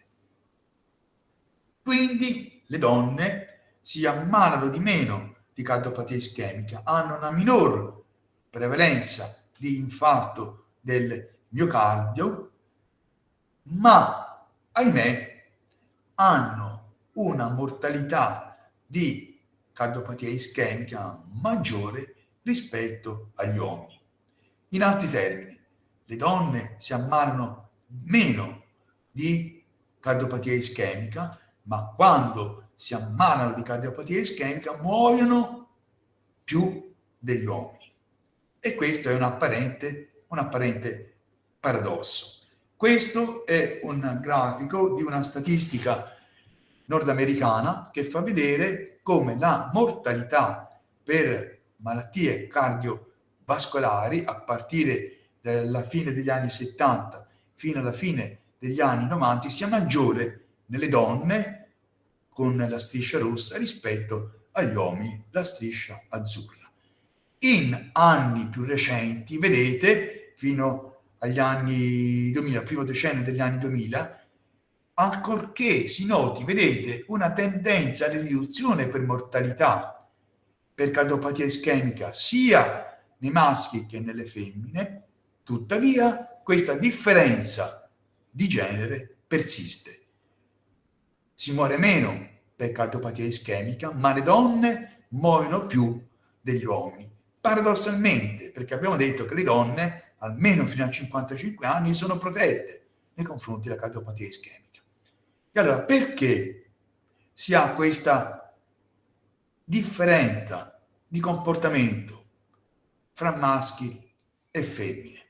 Quindi le donne si ammalano di meno di cardiopatia ischemica, hanno una minor prevalenza di infarto del miocardio, ma ahimè hanno una mortalità di cardiopatia ischemica maggiore rispetto agli uomini. In altri termini, le donne si ammalano meno di cardiopatia ischemica, ma quando si ammalano di cardiopatia ischemica muoiono più degli uomini. E questo è un apparente, un apparente paradosso. Questo è un grafico di una statistica nordamericana che fa vedere come la mortalità per malattie cardiovascolari a partire dalla fine degli anni 70 fino alla fine degli anni 90 sia maggiore nelle donne con la striscia rossa rispetto agli uomini la striscia azzurra. In anni più recenti, vedete, fino agli anni 2000, primo decennio degli anni 2000, ancorché si noti, vedete, una tendenza alla riduzione per mortalità per cardiopatia ischemica sia nei maschi che nelle femmine, tuttavia questa differenza di genere persiste. Si muore meno per cardiopatia ischemica, ma le donne muoiono più degli uomini. Paradossalmente, perché abbiamo detto che le donne almeno fino a 55 anni, sono protette nei confronti della cardiopatia ischemica. E allora perché si ha questa differenza di comportamento fra maschi e femmine?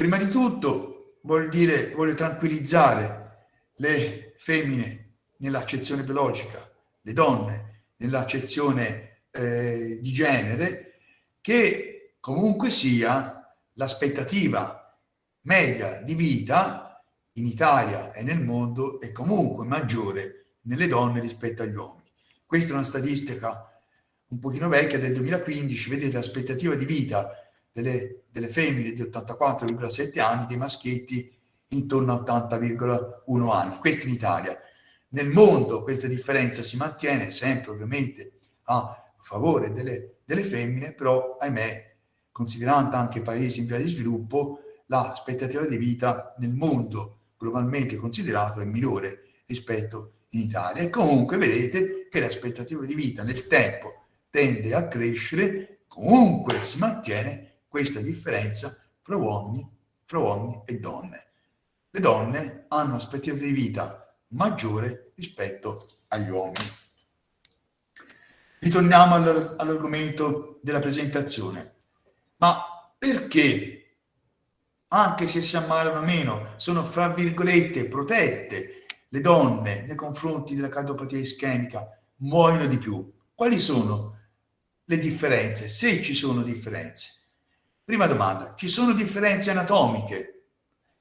Prima di tutto vuol dire, vuole tranquillizzare le femmine nell'accezione biologica, le donne nell'accezione eh, di genere, che comunque sia l'aspettativa media di vita in Italia e nel mondo è comunque maggiore nelle donne rispetto agli uomini. Questa è una statistica un pochino vecchia del 2015, vedete l'aspettativa di vita delle, delle femmine di 84,7 anni, dei maschietti intorno a 80,1 anni. Questo in Italia. Nel mondo questa differenza si mantiene sempre ovviamente a favore delle, delle femmine, però ahimè considerando anche paesi in via di sviluppo, l'aspettativa di vita nel mondo globalmente considerato è minore rispetto in Italia. E comunque vedete che l'aspettativa di vita nel tempo tende a crescere, comunque si mantiene questa differenza fra uomini, fra uomini e donne. Le donne hanno un'aspettativa di vita maggiore rispetto agli uomini. Ritorniamo all'argomento della presentazione. Ma perché, anche se si ammalano meno, sono fra virgolette protette le donne nei confronti della cardiopatia ischemica, muoiono di più? Quali sono le differenze? Se ci sono differenze. Prima domanda, ci sono differenze anatomiche?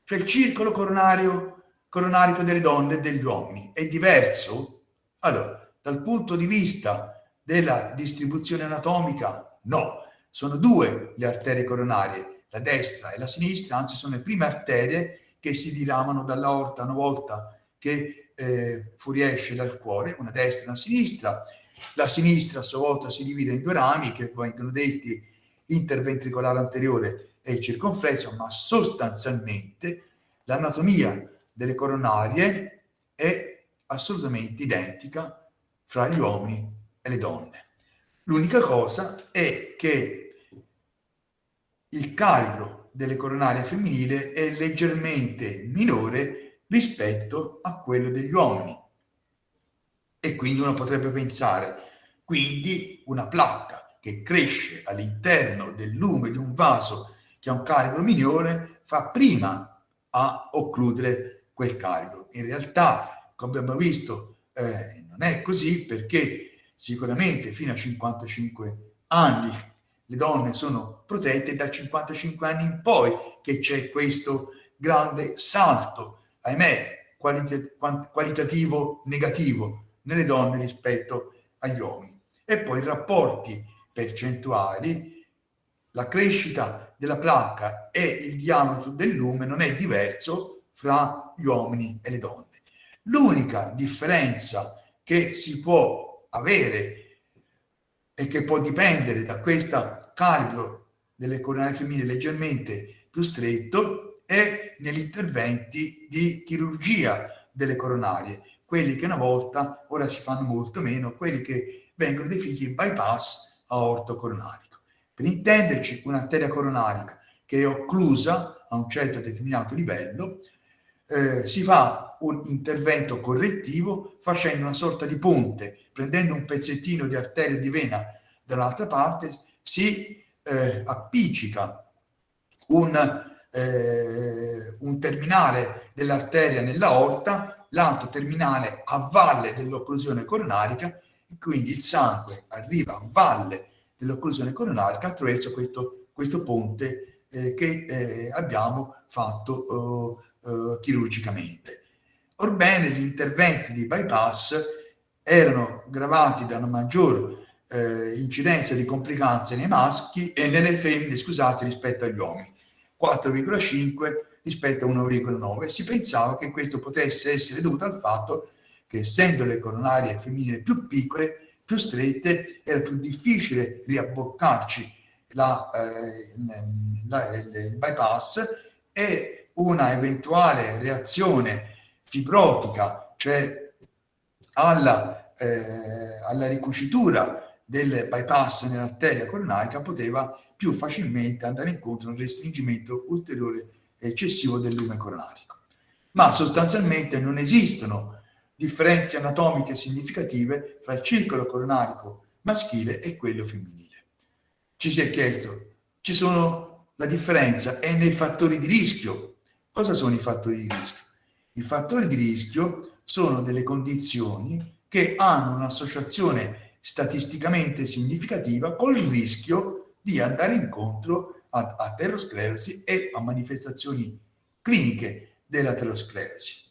Cioè il circolo coronario, coronarico delle donne e degli uomini è diverso? Allora, dal punto di vista della distribuzione anatomica, no sono due le arterie coronarie, la destra e la sinistra, anzi sono le prime arterie che si diramano dall'aorta una volta che eh, fuoriesce dal cuore, una destra e una sinistra. La sinistra a sua volta si divide in due rami che vengono detti interventricolare anteriore e circonflesso, ma sostanzialmente l'anatomia delle coronarie è assolutamente identica fra gli uomini e le donne. L'unica cosa è che il calibro delle coronarie femminili è leggermente minore rispetto a quello degli uomini. E quindi uno potrebbe pensare, quindi una placca che cresce all'interno del lume di un vaso che ha un calibro minore fa prima a occludere quel calibro. In realtà, come abbiamo visto, eh, non è così perché sicuramente fino a 55 anni le donne sono protette da 55 anni in poi che c'è questo grande salto, ahimè, qualit- qualitativo negativo nelle donne rispetto agli uomini. E poi i rapporti percentuali, la crescita della placca e il diametro del lume non è diverso fra gli uomini e le donne. L'unica differenza che si può avere e che può dipendere da questo calibro delle coronarie femminili leggermente più stretto è negli interventi di chirurgia delle coronarie, quelli che una volta ora si fanno molto meno, quelli che vengono definiti bypass aortocoronarico. Per intenderci, un'arteria coronarica che è occlusa a un certo determinato livello, eh, si fa un intervento correttivo facendo una sorta di ponte, prendendo un pezzettino di arteria di vena dall'altra parte, si eh, appiccica un, eh, un terminale dell'arteria nella orta, l'altro terminale a valle dell'occlusione coronarica quindi il sangue arriva a valle dell'occlusione coronarica attraverso questo, questo ponte eh, che eh, abbiamo fatto eh, eh, chirurgicamente. Orbene, gli interventi di bypass erano gravati da una maggior eh, incidenza di complicanze nei maschi e nelle femmine, scusate, rispetto agli uomini, 4,5 rispetto a 1,9. Si pensava che questo potesse essere dovuto al fatto che essendo le coronarie femminili più piccole, più strette, era più difficile riabboccarci la, eh, la, il bypass e una eventuale reazione fibrotica, cioè alla, eh, alla ricucitura del bypass nell'arteria coronarica, poteva più facilmente andare incontro a un restringimento ulteriore eccessivo del lume coronarico. Ma sostanzialmente non esistono differenze anatomiche significative fra il circolo coronarico maschile e quello femminile. Ci si è chiesto, ci sono la differenza è nei fattori di rischio. Cosa sono i fattori di rischio? I fattori di rischio sono delle condizioni che hanno un'associazione statisticamente significativa col rischio di andare incontro a aterosclerosi e a manifestazioni cliniche dell'aterosclerosi.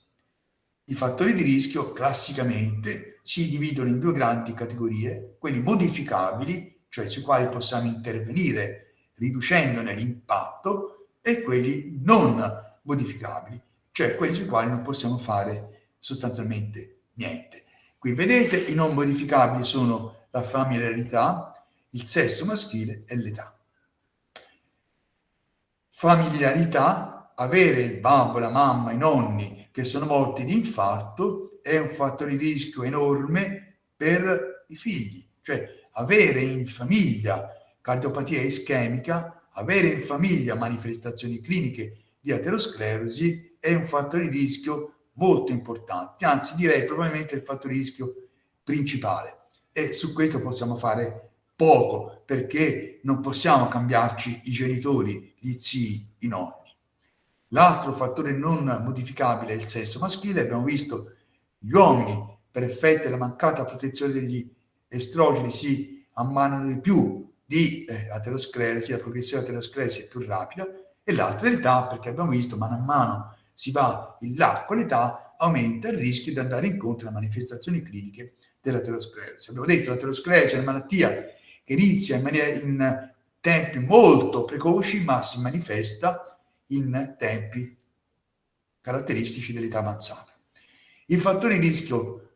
I fattori di rischio classicamente si dividono in due grandi categorie, quelli modificabili, cioè sui quali possiamo intervenire riducendone l'impatto, e quelli non modificabili, cioè quelli sui quali non possiamo fare sostanzialmente niente. Qui vedete i non modificabili sono la familiarità, il sesso maschile e l'età. Familiarità, avere il babbo, la mamma, i nonni che sono morti di infarto è un fattore di rischio enorme per i figli. Cioè avere in famiglia cardiopatia ischemica, avere in famiglia manifestazioni cliniche di aterosclerosi è un fattore di rischio molto importante, anzi direi probabilmente il fattore di rischio principale. E su questo possiamo fare poco perché non possiamo cambiarci i genitori, gli zii, i nonni. L'altro fattore non modificabile è il sesso maschile. Abbiamo visto gli uomini, per effetto della mancata protezione degli estrogeni, si ammanano di più di eh, aterosclerosi, la progressione dell'aterosclerosi è più rapida, e l'altra è l'età, perché abbiamo visto mano a mano si va in là con l'età, aumenta il rischio di andare incontro a manifestazioni cliniche dell'aterosclerosi. Abbiamo detto che l'aterosclerosi è una malattia che inizia in, maniera, in tempi molto precoci, ma si manifesta in tempi caratteristici dell'età avanzata. I fattori di rischio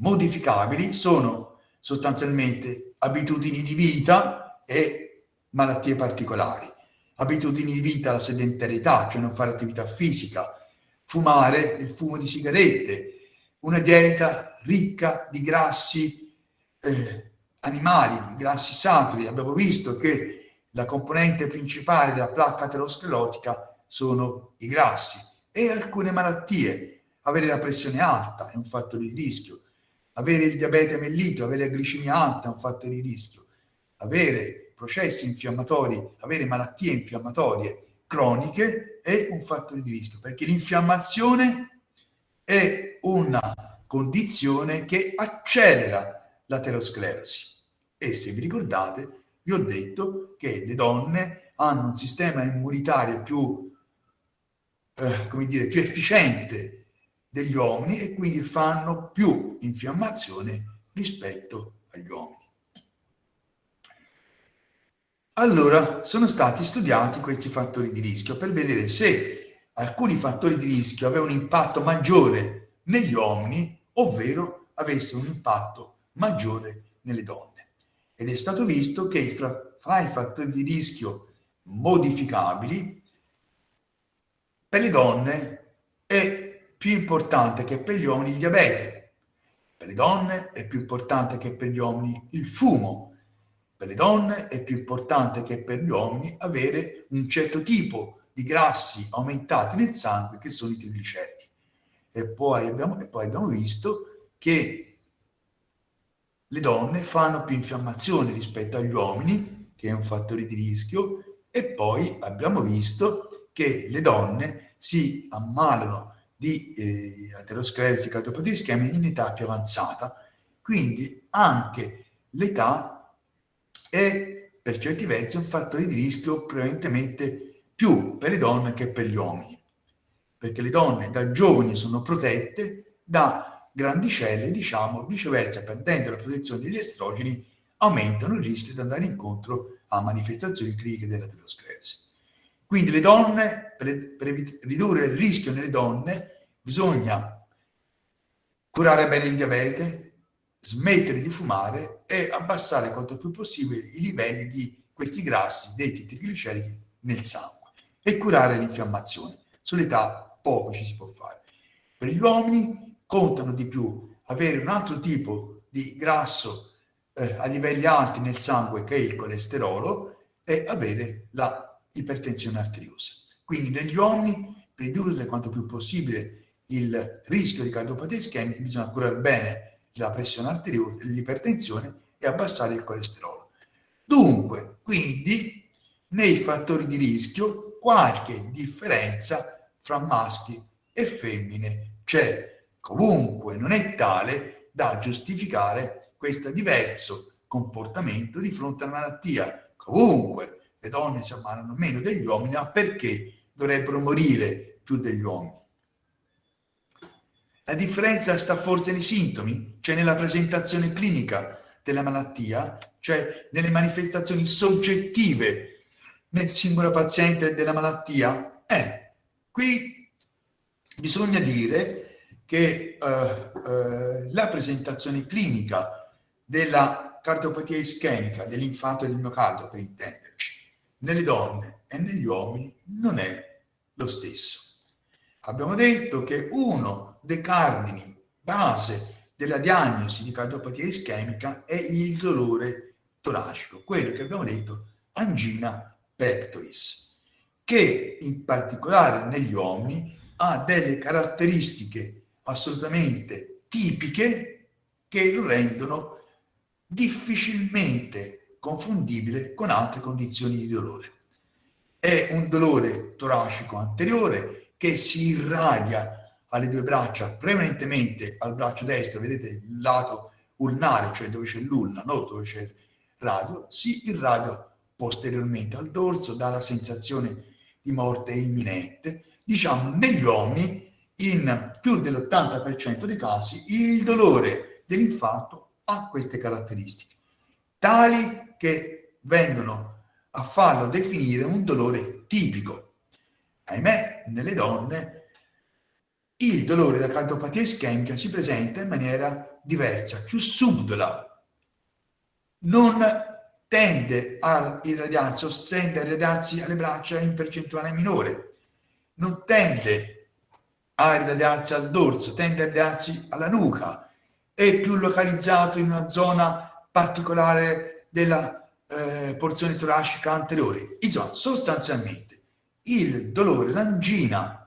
modificabili sono sostanzialmente abitudini di vita e malattie particolari. Abitudini di vita, la sedentarietà, cioè non fare attività fisica, fumare, il fumo di sigarette, una dieta ricca di grassi eh, animali, di grassi saturi. Abbiamo visto che la componente principale della placca aterosclerotica sono i grassi e alcune malattie. Avere la pressione alta è un fattore di rischio, avere il diabete mellito, avere la glicemia alta è un fattore di rischio, avere processi infiammatori, avere malattie infiammatorie croniche è un fattore di rischio, perché l'infiammazione è una condizione che accelera l'aterosclerosi. E se vi ricordate, vi ho detto che le donne hanno un sistema immunitario più, eh, come dire, più efficiente degli uomini e quindi fanno più infiammazione rispetto agli uomini. Allora, sono stati studiati questi fattori di rischio per vedere se alcuni fattori di rischio avevano un impatto maggiore negli uomini, ovvero avesse un impatto maggiore nelle donne. Ed è stato visto che fra, fra i fattori di rischio modificabili per le donne è più importante che per gli uomini il diabete, per le donne è più importante che per gli uomini il fumo, per le donne è più importante che per gli uomini avere un certo tipo di grassi aumentati nel sangue che sono i trigliceridi. E e poi abbiamo visto che le donne fanno più infiammazione rispetto agli uomini, che è un fattore di rischio, e poi abbiamo visto che le donne si ammalano di eh, aterosclerosi cardiopatia ischemica in età più avanzata. Quindi anche l'età è per certi versi un fattore di rischio prevalentemente più per le donne che per gli uomini, perché le donne da giovani sono protette da grandicelle, diciamo, viceversa, perdendo la protezione degli estrogeni, aumentano il rischio di andare incontro a manifestazioni cliniche dell'aterosclerosi. Quindi le donne, per, per ridurre il rischio nelle donne, bisogna curare bene il diabete, smettere di fumare e abbassare quanto più possibile i livelli di questi grassi detti trigliceridi nel sangue e curare l'infiammazione. Sull'età poco ci si può fare. Per gli uomini contano di più avere un altro tipo di grasso eh, a livelli alti nel sangue che è il colesterolo e avere la ipertensione arteriosa. Quindi negli uomini, per ridurre quanto più possibile il rischio di cardiopatia ischemica, bisogna curare bene la pressione arteriosa, l'ipertensione e abbassare il colesterolo. Dunque, quindi, nei fattori di rischio, qualche differenza fra maschi e femmine c'è. Comunque non è tale da giustificare questo diverso comportamento di fronte alla malattia. Comunque le donne si ammalano meno degli uomini, ma perché dovrebbero morire più degli uomini? La differenza sta forse nei sintomi, cioè nella presentazione clinica della malattia, cioè nelle manifestazioni soggettive nel singolo paziente della malattia? Eh, qui bisogna dire che eh, eh, la presentazione clinica della cardiopatia ischemica, dell'infarto del miocardio per intenderci, nelle donne e negli uomini non è lo stesso. Abbiamo detto che uno dei cardini base della diagnosi di cardiopatia ischemica è il dolore toracico, quello che abbiamo detto angina pectoris, che in particolare negli uomini ha delle caratteristiche assolutamente tipiche che lo rendono difficilmente confondibile con altre condizioni di dolore. È un dolore toracico anteriore che si irradia alle due braccia, prevalentemente al braccio destro, vedete il lato ulnare, cioè dove c'è l'ulna, no? dove c'è il radio, si irradia posteriormente al dorso, dà la sensazione di morte imminente. Diciamo, negli uomini, in più dell'80% dei casi, il dolore dell'infarto ha queste caratteristiche, tali che vengono a farlo definire un dolore tipico ahimè, nelle donne il dolore da cardiopatia ischemica si presenta in maniera diversa, più subdola. Non tende a irradiarsi o tende a irradiarsi alle braccia in percentuale minore. Non tende a irradiarsi al dorso, tende a irradiarsi alla nuca. È più localizzato in una zona particolare della eh, porzione toracica anteriore. Insomma, sostanzialmente il dolore, l'angina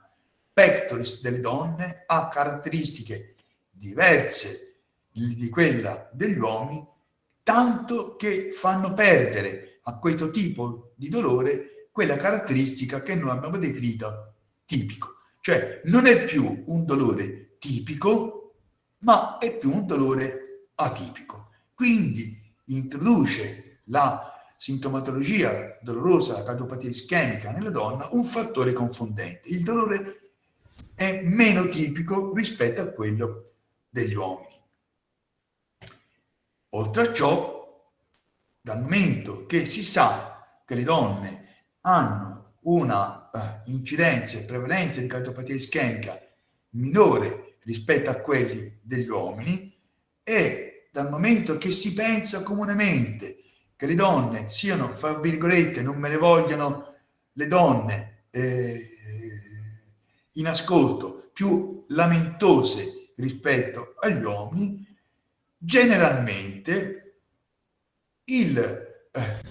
pectoris delle donne ha caratteristiche diverse di quella degli uomini, tanto che fanno perdere a questo tipo di dolore quella caratteristica che noi abbiamo definito tipico. Cioè non è più un dolore tipico, ma è più un dolore atipico. Quindi introduce la sintomatologia dolorosa, la cardiopatia ischemica nella donna, un fattore confondente. Il dolore è meno tipico rispetto a quello degli uomini. Oltre a ciò, dal momento che si sa che le donne hanno una uh, incidenza e prevalenza di cardiopatia ischemica minore rispetto a quelli degli uomini e dal momento che si pensa comunemente che le donne siano, fra virgolette, non me ne vogliano le donne eh, in ascolto, più lamentose rispetto agli uomini, generalmente il eh,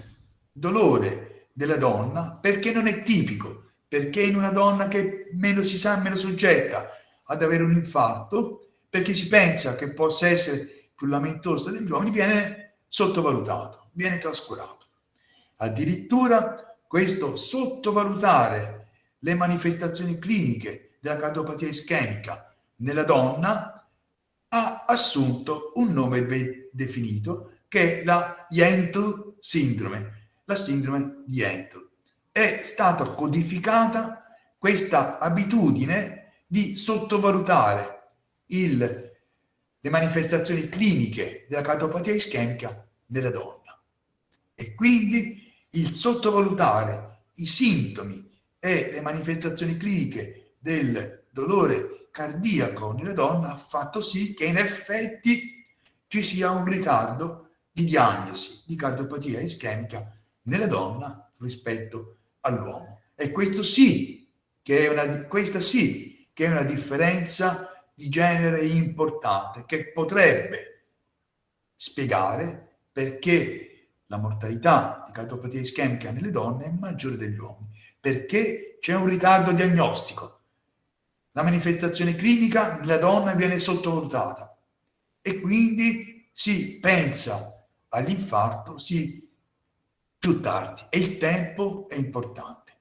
dolore della donna, perché non è tipico, perché in una donna che meno si sa, meno soggetta ad avere un infarto, perché si pensa che possa essere più lamentosa degli uomini, viene sottovalutato, viene trascurato. Addirittura questo sottovalutare le manifestazioni cliniche della cardiopatia ischemica nella donna ha assunto un nome ben definito che è la Yentl sindrome, la sindrome di Yentl. È stata codificata questa abitudine di sottovalutare il, le manifestazioni cliniche della cardiopatia ischemica nella donna. E quindi il sottovalutare i sintomi e le manifestazioni cliniche del dolore cardiaco nella donna ha fatto sì che in effetti ci sia un ritardo di diagnosi di cardiopatia ischemica nella donna rispetto all'uomo. E questo sì, che è una, questa sì che è una differenza di genere importante che potrebbe spiegare perché la mortalità di cardiopatia ischemica nelle donne è maggiore degli uomini, perché c'è un ritardo diagnostico. La manifestazione clinica nella donna viene sottovalutata e quindi si pensa all'infarto sì, più tardi e il tempo è importante.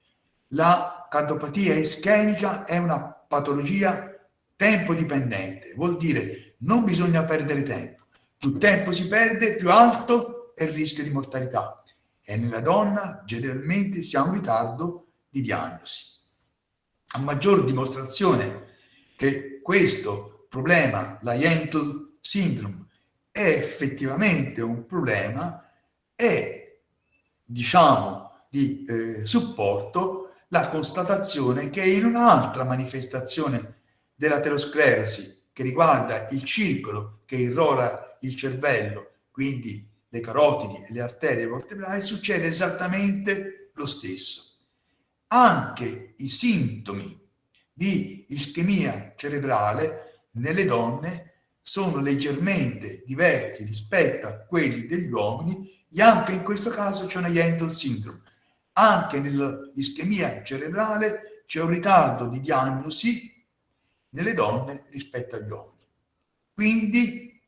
La cardiopatia ischemica è una patologia tempo dipendente, vuol dire non bisogna perdere tempo. Più tempo si perde, più alto è il rischio di mortalità. E nella donna generalmente si ha un ritardo di diagnosi. A maggior dimostrazione che questo problema, la Yentl syndrome, è effettivamente un problema, è, diciamo, di eh, supporto la constatazione che in un'altra manifestazione dell'aterosclerosi che riguarda il circolo che irrora il cervello, quindi le carotidi e le arterie vertebrali, succede esattamente lo stesso. Anche i sintomi di ischemia cerebrale nelle donne sono leggermente diversi rispetto a quelli degli uomini e anche in questo caso c'è una Yentl syndrome. Anche nell'ischemia cerebrale c'è un ritardo di diagnosi nelle donne rispetto agli uomini. Quindi,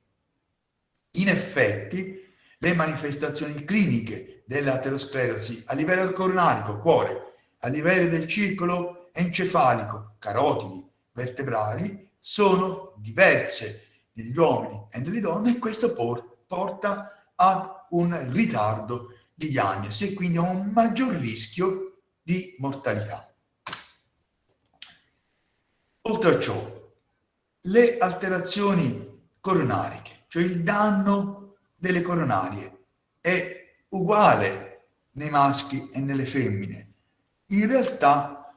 in effetti, le manifestazioni cliniche dell'aterosclerosi a livello coronarico, cuore, a livello del circolo encefalico, carotidi, vertebrali, sono diverse negli uomini e nelle donne e questo por porta ad un ritardo di diagnosi e quindi a un maggior rischio di mortalità. Oltre a ciò, le alterazioni coronariche, cioè il danno delle coronarie, è uguale nei maschi e nelle femmine. In realtà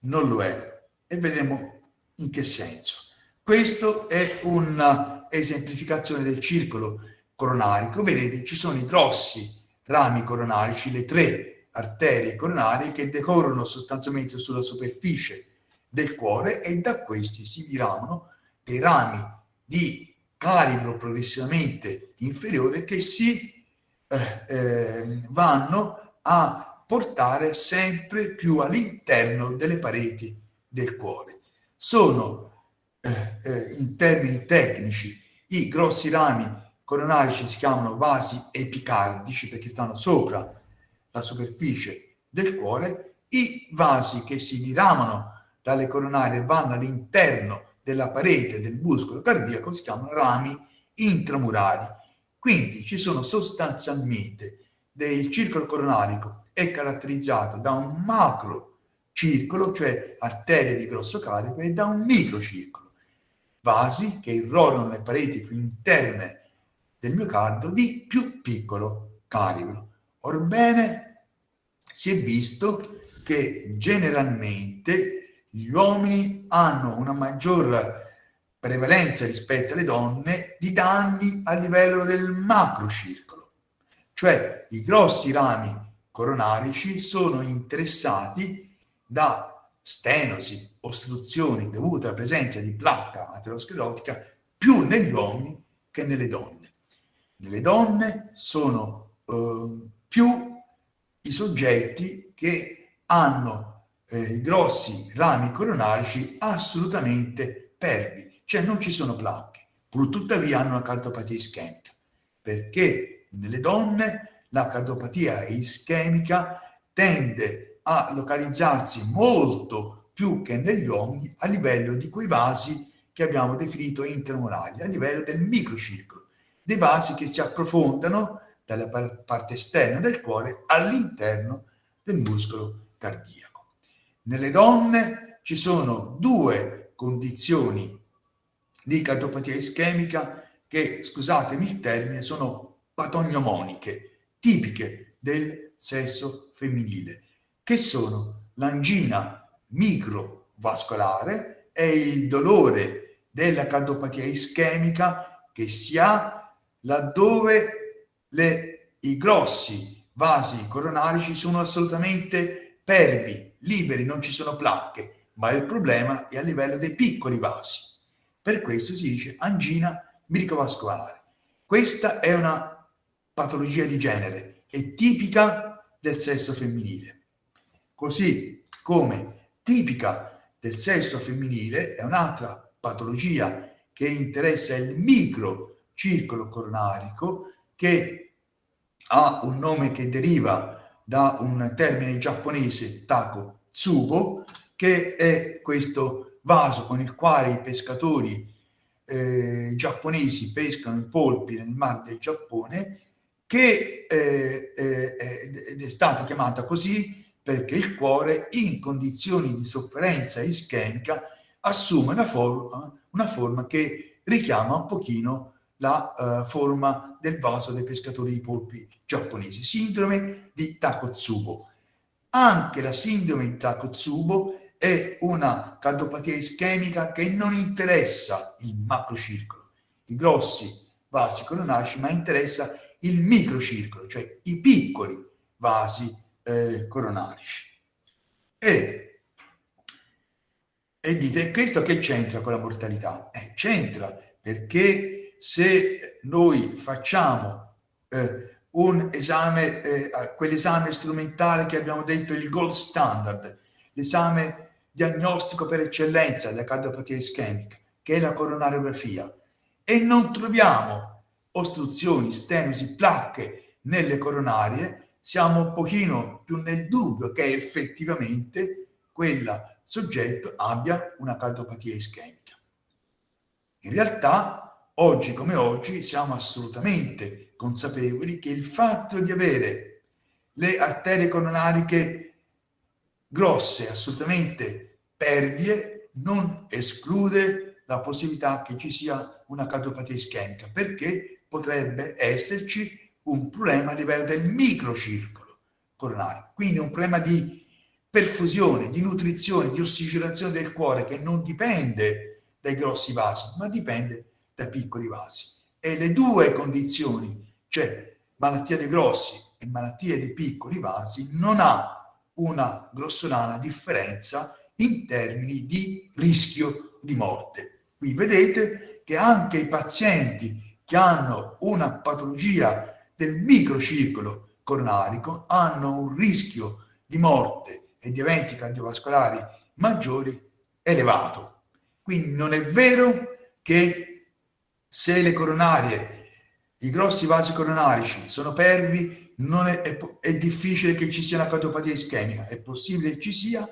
non lo è e vedremo in che senso. Questo è un'esemplificazione del circolo coronarico. Vedete, ci sono i grossi rami coronarici, le tre arterie coronarie che decorrono sostanzialmente sulla superficie del cuore e da questi si diramano dei rami di calibro progressivamente inferiore che si eh, eh, vanno a portare sempre più all'interno delle pareti del cuore. Sono eh, eh in termini tecnici i grossi rami coronarici si chiamano vasi epicardici perché stanno sopra la superficie del cuore, i vasi che si diramano dalle coronarie vanno all'interno della parete del muscolo cardiaco si chiamano rami intramurali. Quindi ci sono sostanzialmente del circolo coronarico è caratterizzato da un macro circolo, cioè arterie di grosso carico, e da un microcircolo, vasi che irrorano le pareti più interne del miocardio di più piccolo calibro. Orbene, si è visto che generalmente gli uomini hanno una maggior prevalenza rispetto alle donne di danni a livello del macrocircolo, cioè i grossi rami coronarici sono interessati da stenosi, ostruzioni dovute alla presenza di placca aterosclerotica più negli uomini che nelle donne. Nelle donne sono eh, più i soggetti che hanno eh, i grossi rami coronarici assolutamente pervi, cioè non ci sono placche, pur tuttavia hanno una cardiopatia ischemica, perché nelle donne la cardiopatia ischemica tende a localizzarsi molto più che negli uomini a livello di quei vasi che abbiamo definito intramurali, a livello del microcircolo, dei vasi che si approfondano dalla parte esterna del cuore all'interno del muscolo cardiaco. Nelle donne ci sono due condizioni di cardiopatia ischemica che, scusatemi il termine, sono patognomoniche, tipiche del sesso femminile, che sono l'angina microvascolare e il dolore della cardiopatia ischemica che si ha laddove le, i grossi vasi coronarici sono assolutamente pervi, liberi, non ci sono placche, ma il problema è a livello dei piccoli vasi. Per questo si dice angina miricovascolare. Questa è una patologia di genere, è tipica del sesso femminile. Così come tipica del sesso femminile è un'altra patologia che interessa il microcircolo coronarico che ha un nome che deriva da un termine giapponese tako tsubo, che è questo vaso con il quale i pescatori eh, giapponesi pescano i polpi nel mar del Giappone, che eh, eh, è stata chiamata così perché il cuore in condizioni di sofferenza ischemica assume una forma, una forma che richiama un pochino la uh, forma del vaso dei pescatori di polpi giapponesi, sindrome di Takotsubo. Anche la sindrome di Takotsubo è una cardiopatia ischemica che non interessa il macrocircolo, i grossi vasi coronarici, ma interessa il microcircolo, cioè i piccoli vasi eh, coronarici. E, e dite, questo che c'entra con la mortalità? Eh, c'entra perché se noi facciamo eh, un esame, eh, quell'esame strumentale che abbiamo detto il gold standard, l'esame diagnostico per eccellenza della cardiopatia ischemica, che è la coronariografia, e non troviamo ostruzioni, stenosi, placche nelle coronarie, siamo un pochino più nel dubbio che effettivamente quel soggetto abbia una cardiopatia ischemica. In realtà oggi come oggi siamo assolutamente consapevoli che il fatto di avere le arterie coronariche grosse, assolutamente pervie, non esclude la possibilità che ci sia una cardiopatia ischemica, perché potrebbe esserci un problema a livello del microcircolo coronario, quindi un problema di perfusione, di nutrizione, di ossigenazione del cuore che non dipende dai grossi vasi, ma dipende da piccoli vasi. E le due condizioni, cioè malattia dei grossi e malattia dei piccoli vasi, non ha una grossolana differenza in termini di rischio di morte. Qui vedete che anche i pazienti che hanno una patologia del microcircolo coronarico hanno un rischio di morte e di eventi cardiovascolari maggiori elevato. Quindi non è vero che se le coronarie, i grossi vasi coronarici sono pervi, è, è, è difficile che ci sia una cardiopatia ischemica, è possibile che ci sia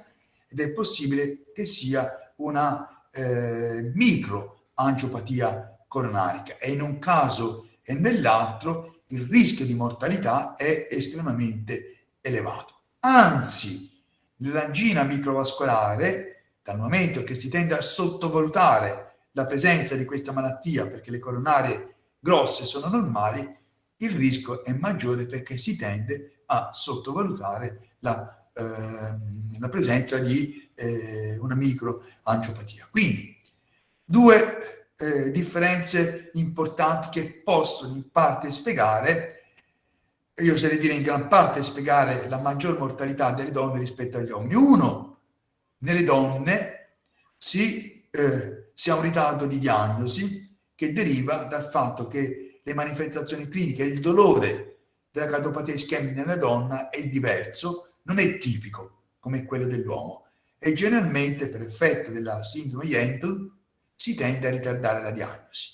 ed è possibile che sia una eh, microangiopatia coronarica e in un caso e nell'altro il rischio di mortalità è estremamente elevato. Anzi, nell'angina microvascolare, dal momento che si tende a sottovalutare la presenza di questa malattia perché le coronarie grosse sono normali, il rischio è maggiore perché si tende a sottovalutare la, eh, la presenza di eh, una microangiopatia. Quindi Due eh, differenze importanti che possono in parte spiegare io oserei dire in gran parte spiegare la maggior mortalità delle donne rispetto agli uomini. Uno, nelle donne si, eh, si ha un ritardo di diagnosi che deriva dal fatto che le manifestazioni cliniche, il dolore della cardiopatia ischemica nella donna è diverso, non è tipico come quello dell'uomo e generalmente per effetto della sindrome Yentl si tende a ritardare la diagnosi.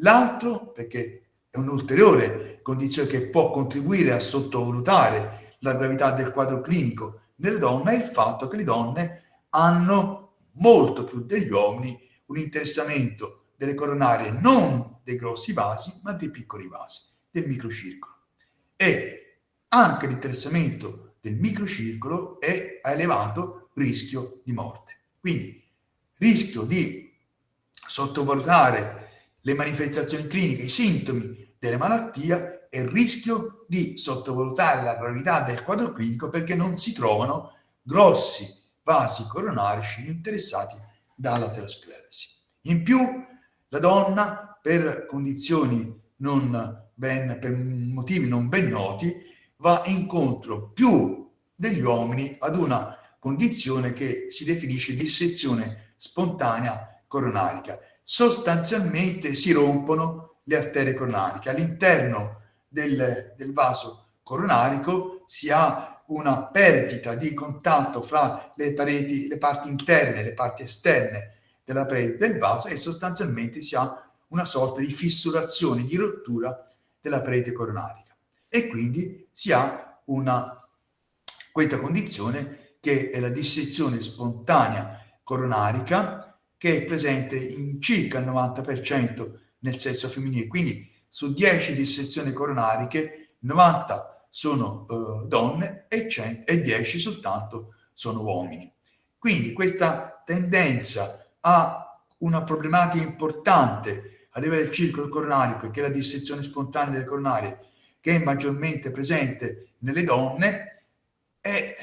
L'altro, perché è un'ulteriore condizione che può contribuire a sottovalutare la gravità del quadro clinico nelle donne è il fatto che le donne hanno molto più degli uomini un interessamento delle coronarie non dei grossi vasi ma dei piccoli vasi, del microcircolo. E anche l'interessamento del microcircolo è a elevato rischio di morte. Quindi rischio di sottovalutare le manifestazioni cliniche, i sintomi delle malattie e rischio di sottovalutare la gravità del quadro clinico perché non si trovano grossi vasi coronarici interessati dall'aterosclerosi. In più, la donna, per condizioni non ben, per motivi non ben noti, va incontro più degli uomini ad una condizione che si definisce dissezione spontanea coronarica. Sostanzialmente si rompono le arterie coronariche. All'interno del, del vaso coronarico si ha una perdita di contatto fra le pareti, le parti interne e le parti esterne della parete del vaso e sostanzialmente si ha una sorta di fissurazione, di rottura della parete coronarica. E quindi si ha una, questa condizione che è la dissezione spontanea coronarica che è presente in circa il 90% nel sesso femminile. Quindi su 10 dissezioni coronariche, 90 sono uh, donne e, 100, e 10 soltanto sono uomini. Quindi questa tendenza a una problematica importante a livello del circolo coronario, perché la dissezione spontanea delle coronarie, che è maggiormente presente nelle donne, è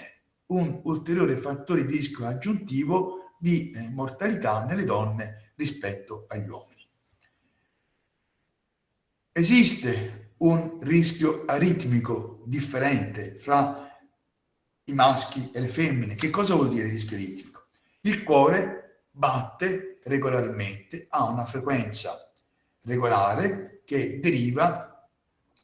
un ulteriore fattore di rischio aggiuntivo di eh, mortalità nelle donne rispetto agli uomini. Esiste un rischio aritmico differente fra i maschi e le femmine. Che cosa vuol dire rischio aritmico? Il cuore batte regolarmente, ha una frequenza regolare che deriva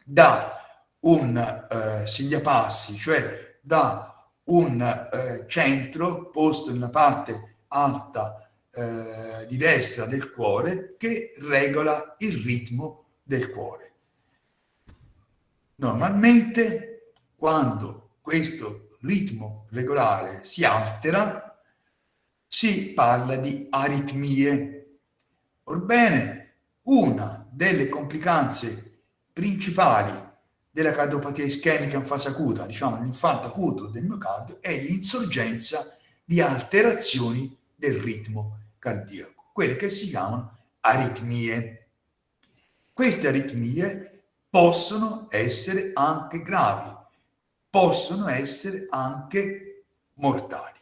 da un eh, sigliapassi, cioè da un eh, centro posto nella parte alta eh, di destra del cuore che regola il ritmo del cuore. Normalmente quando questo ritmo regolare si altera si parla di aritmie. Orbene, una delle complicanze principali della cardiopatia ischemica in fase acuta, diciamo l'infarto acuto del miocardio, è l'insorgenza di alterazioni del ritmo cardiaco, quelle che si chiamano aritmie. Queste aritmie possono essere anche gravi, possono essere anche mortali.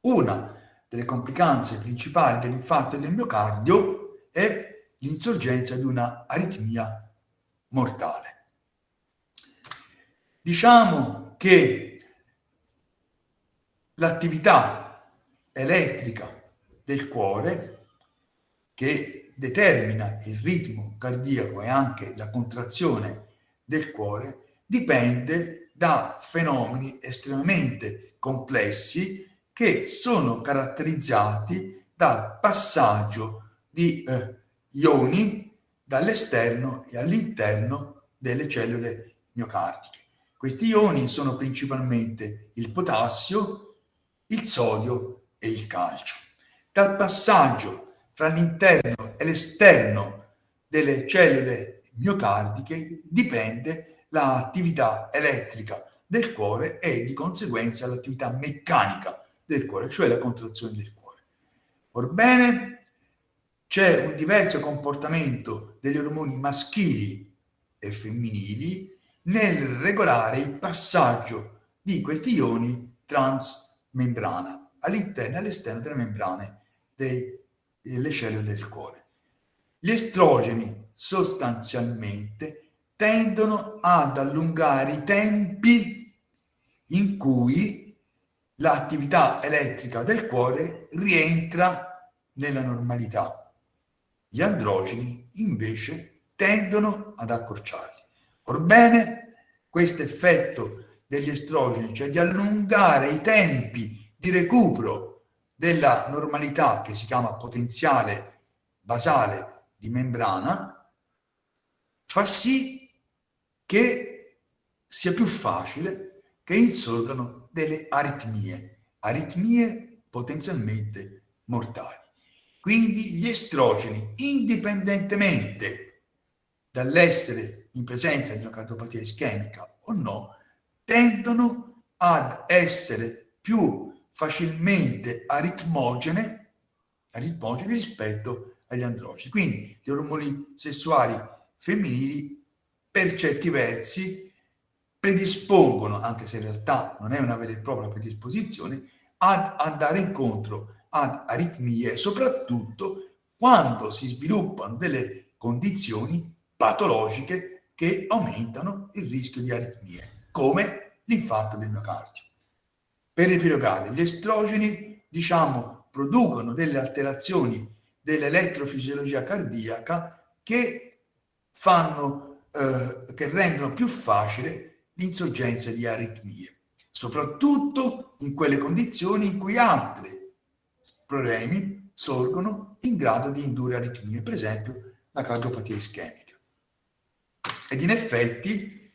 Una delle complicanze principali dell'infarto del miocardio è l'insorgenza di una aritmia mortale. Diciamo che l'attività elettrica del cuore, che determina il ritmo cardiaco e anche la contrazione del cuore dipende da fenomeni estremamente complessi che sono caratterizzati dal passaggio di eh, ioni dall'esterno e all'interno delle cellule miocardiche. Questi ioni sono principalmente il potassio, il sodio e il calcio. Dal passaggio fra l'interno e l'esterno delle cellule miocardiche dipende l'attività elettrica del cuore e di conseguenza l'attività meccanica del cuore, cioè la contrazione del cuore. Orbene, c'è un diverso comportamento degli ormoni maschili e femminili nel regolare il passaggio di questi ioni transmembrana all'interno e all'esterno delle membrane dei le cellule del cuore. Gli estrogeni sostanzialmente tendono ad allungare i tempi in cui l'attività elettrica del cuore rientra nella normalità. Gli androgeni invece tendono ad accorciarli. Orbene, questo effetto degli estrogeni, cioè di allungare i tempi di recupero della normalità che si chiama potenziale basale di membrana, fa sì che sia più facile che insorgano delle aritmie, aritmie potenzialmente mortali. Quindi gli estrogeni, indipendentemente dall'essere in presenza di una cardiopatia ischemica o no, tendono ad essere più facilmente aritmogene, aritmogene rispetto agli androgeni. Quindi gli ormoni sessuali femminili per certi versi predispongono, anche se in realtà non è una vera e propria predisposizione, ad andare incontro ad aritmie, soprattutto quando si sviluppano delle condizioni patologiche che aumentano il rischio di aritmie, come l'infarto del miocardio. Per riepilogare, gli estrogeni, diciamo, producono delle alterazioni dell'elettrofisiologia cardiaca che fanno, eh, che rendono più facile l'insorgenza di aritmie, soprattutto in quelle condizioni in cui altri problemi sorgono in grado di indurre aritmie, per esempio la cardiopatia ischemica. Ed in effetti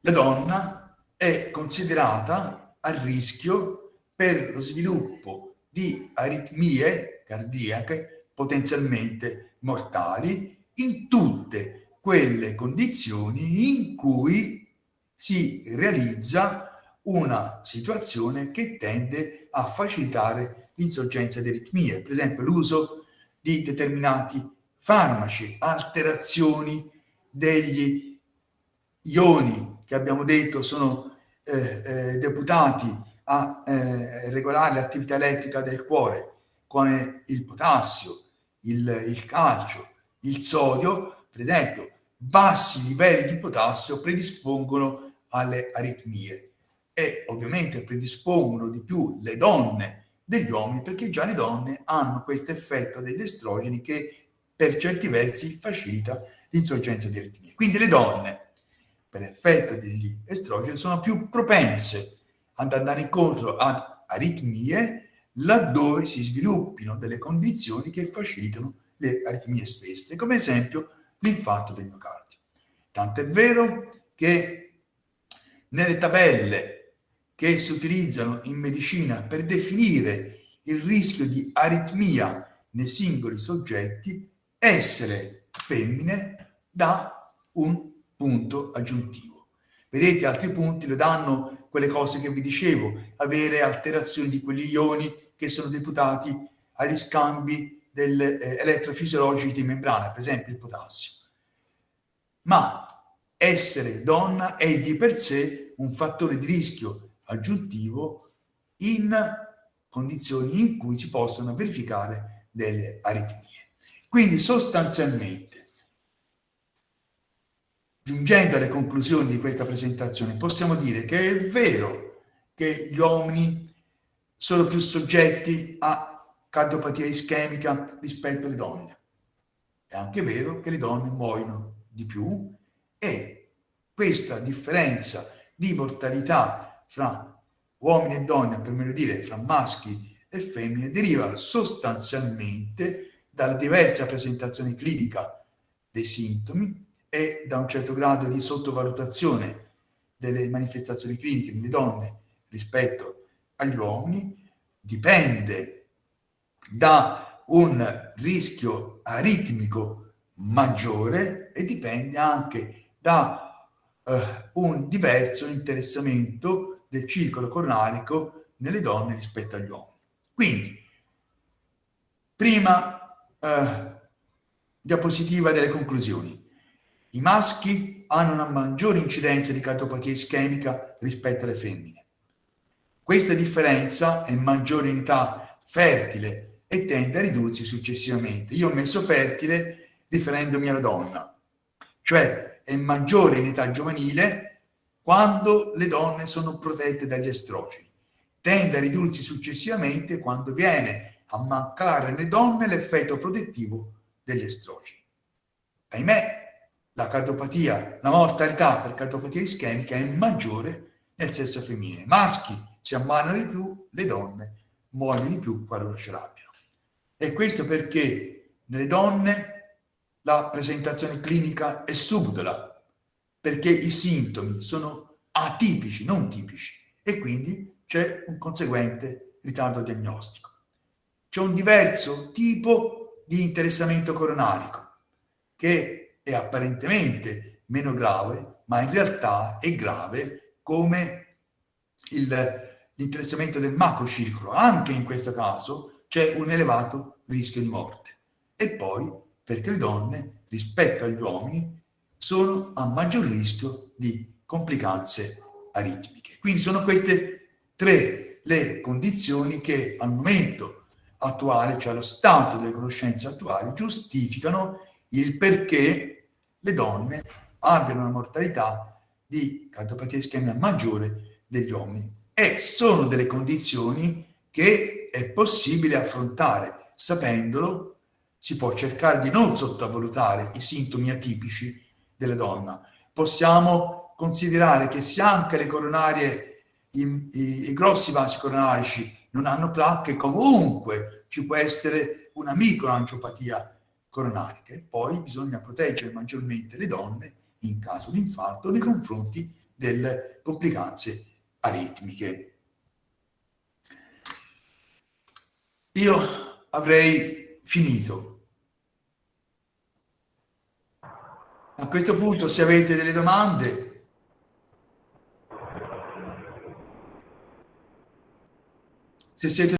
la donna è considerata a rischio per lo sviluppo di aritmie cardiache potenzialmente mortali in tutte quelle condizioni in cui si realizza una situazione che tende a facilitare l'insorgenza di aritmie, per esempio l'uso di determinati farmaci, alterazioni degli ioni che abbiamo detto sono eh, eh, deputati a eh, regolare l'attività elettrica del cuore, come il potassio, il, il calcio, il sodio, per esempio, bassi livelli di potassio predispongono alle aritmie e ovviamente predispongono di più le donne degli uomini perché già le donne hanno questo effetto degli estrogeni che per certi versi facilita l'insorgenza di aritmie. Quindi le donne, per effetto degli estrogeni, sono più propense ad andare incontro ad aritmie laddove si sviluppino delle condizioni che facilitano le aritmie stesse, come esempio l'infarto del miocardio. Tanto è vero che nelle tabelle che si utilizzano in medicina per definire il rischio di aritmia nei singoli soggetti, essere femmine dà un punto aggiuntivo. Vedete, altri punti lo danno quelle cose che vi dicevo, avere alterazioni di quegli ioni che sono deputati agli scambi del, eh, elettrofisiologici di membrana, per esempio il potassio. Ma essere donna è di per sé un fattore di rischio aggiuntivo in condizioni in cui si possono verificare delle aritmie. Quindi sostanzialmente, giungendo alle conclusioni di questa presentazione, possiamo dire che è vero che gli uomini sono più soggetti a cardiopatia ischemica rispetto alle donne. È anche vero che le donne muoiono di più e questa differenza di mortalità fra uomini e donne, per meglio dire fra maschi e femmine, deriva sostanzialmente dalla diversa presentazione clinica dei sintomi e da un certo grado di sottovalutazione delle manifestazioni cliniche nelle donne rispetto agli uomini, dipende da un rischio aritmico maggiore e dipende anche da uh, un diverso interessamento del circolo coronarico nelle donne rispetto agli uomini. Quindi, prima eh, diapositiva delle conclusioni. I maschi hanno una maggiore incidenza di cardiopatia ischemica rispetto alle femmine. Questa differenza è maggiore in età fertile e tende a ridursi successivamente. Io ho messo fertile riferendomi alla donna, cioè è maggiore in età giovanile quando le donne sono protette dagli estrogeni. Tende a ridursi successivamente quando viene a mancare nelle donne l'effetto protettivo degli estrogeni. Ahimè, la cardiopatia, la mortalità per cardiopatia ischemica è maggiore nel sesso femminile. I maschi si ammalano di più, le donne muoiono di più quando ce l'abbiano. E questo perché nelle donne la presentazione clinica è subdola, perché i sintomi sono atipici, non tipici, e quindi c'è un conseguente ritardo diagnostico. C'è un diverso tipo di interessamento coronarico che è apparentemente meno grave, ma in realtà è grave come l'interessamento del macrocircolo. Anche in questo caso c'è un elevato rischio di morte. E poi perché le donne, rispetto agli uomini, sono a maggior rischio di complicanze aritmiche. Quindi sono queste tre le condizioni che al momento attuale, cioè allo stato delle conoscenze attuali, giustificano il perché le donne abbiano una mortalità di cardiopatia ischemia maggiore degli uomini e sono delle condizioni che è possibile affrontare. Sapendolo si può cercare di non sottovalutare i sintomi atipici della donna. Possiamo considerare che se anche le coronarie, i, i, i grossi vasi coronarici non hanno placche, comunque ci può essere una microangiopatia coronarica e poi bisogna proteggere maggiormente le donne in caso di infarto nei confronti delle complicanze aritmiche. Io avrei finito. A questo punto, se avete delle domande, se siete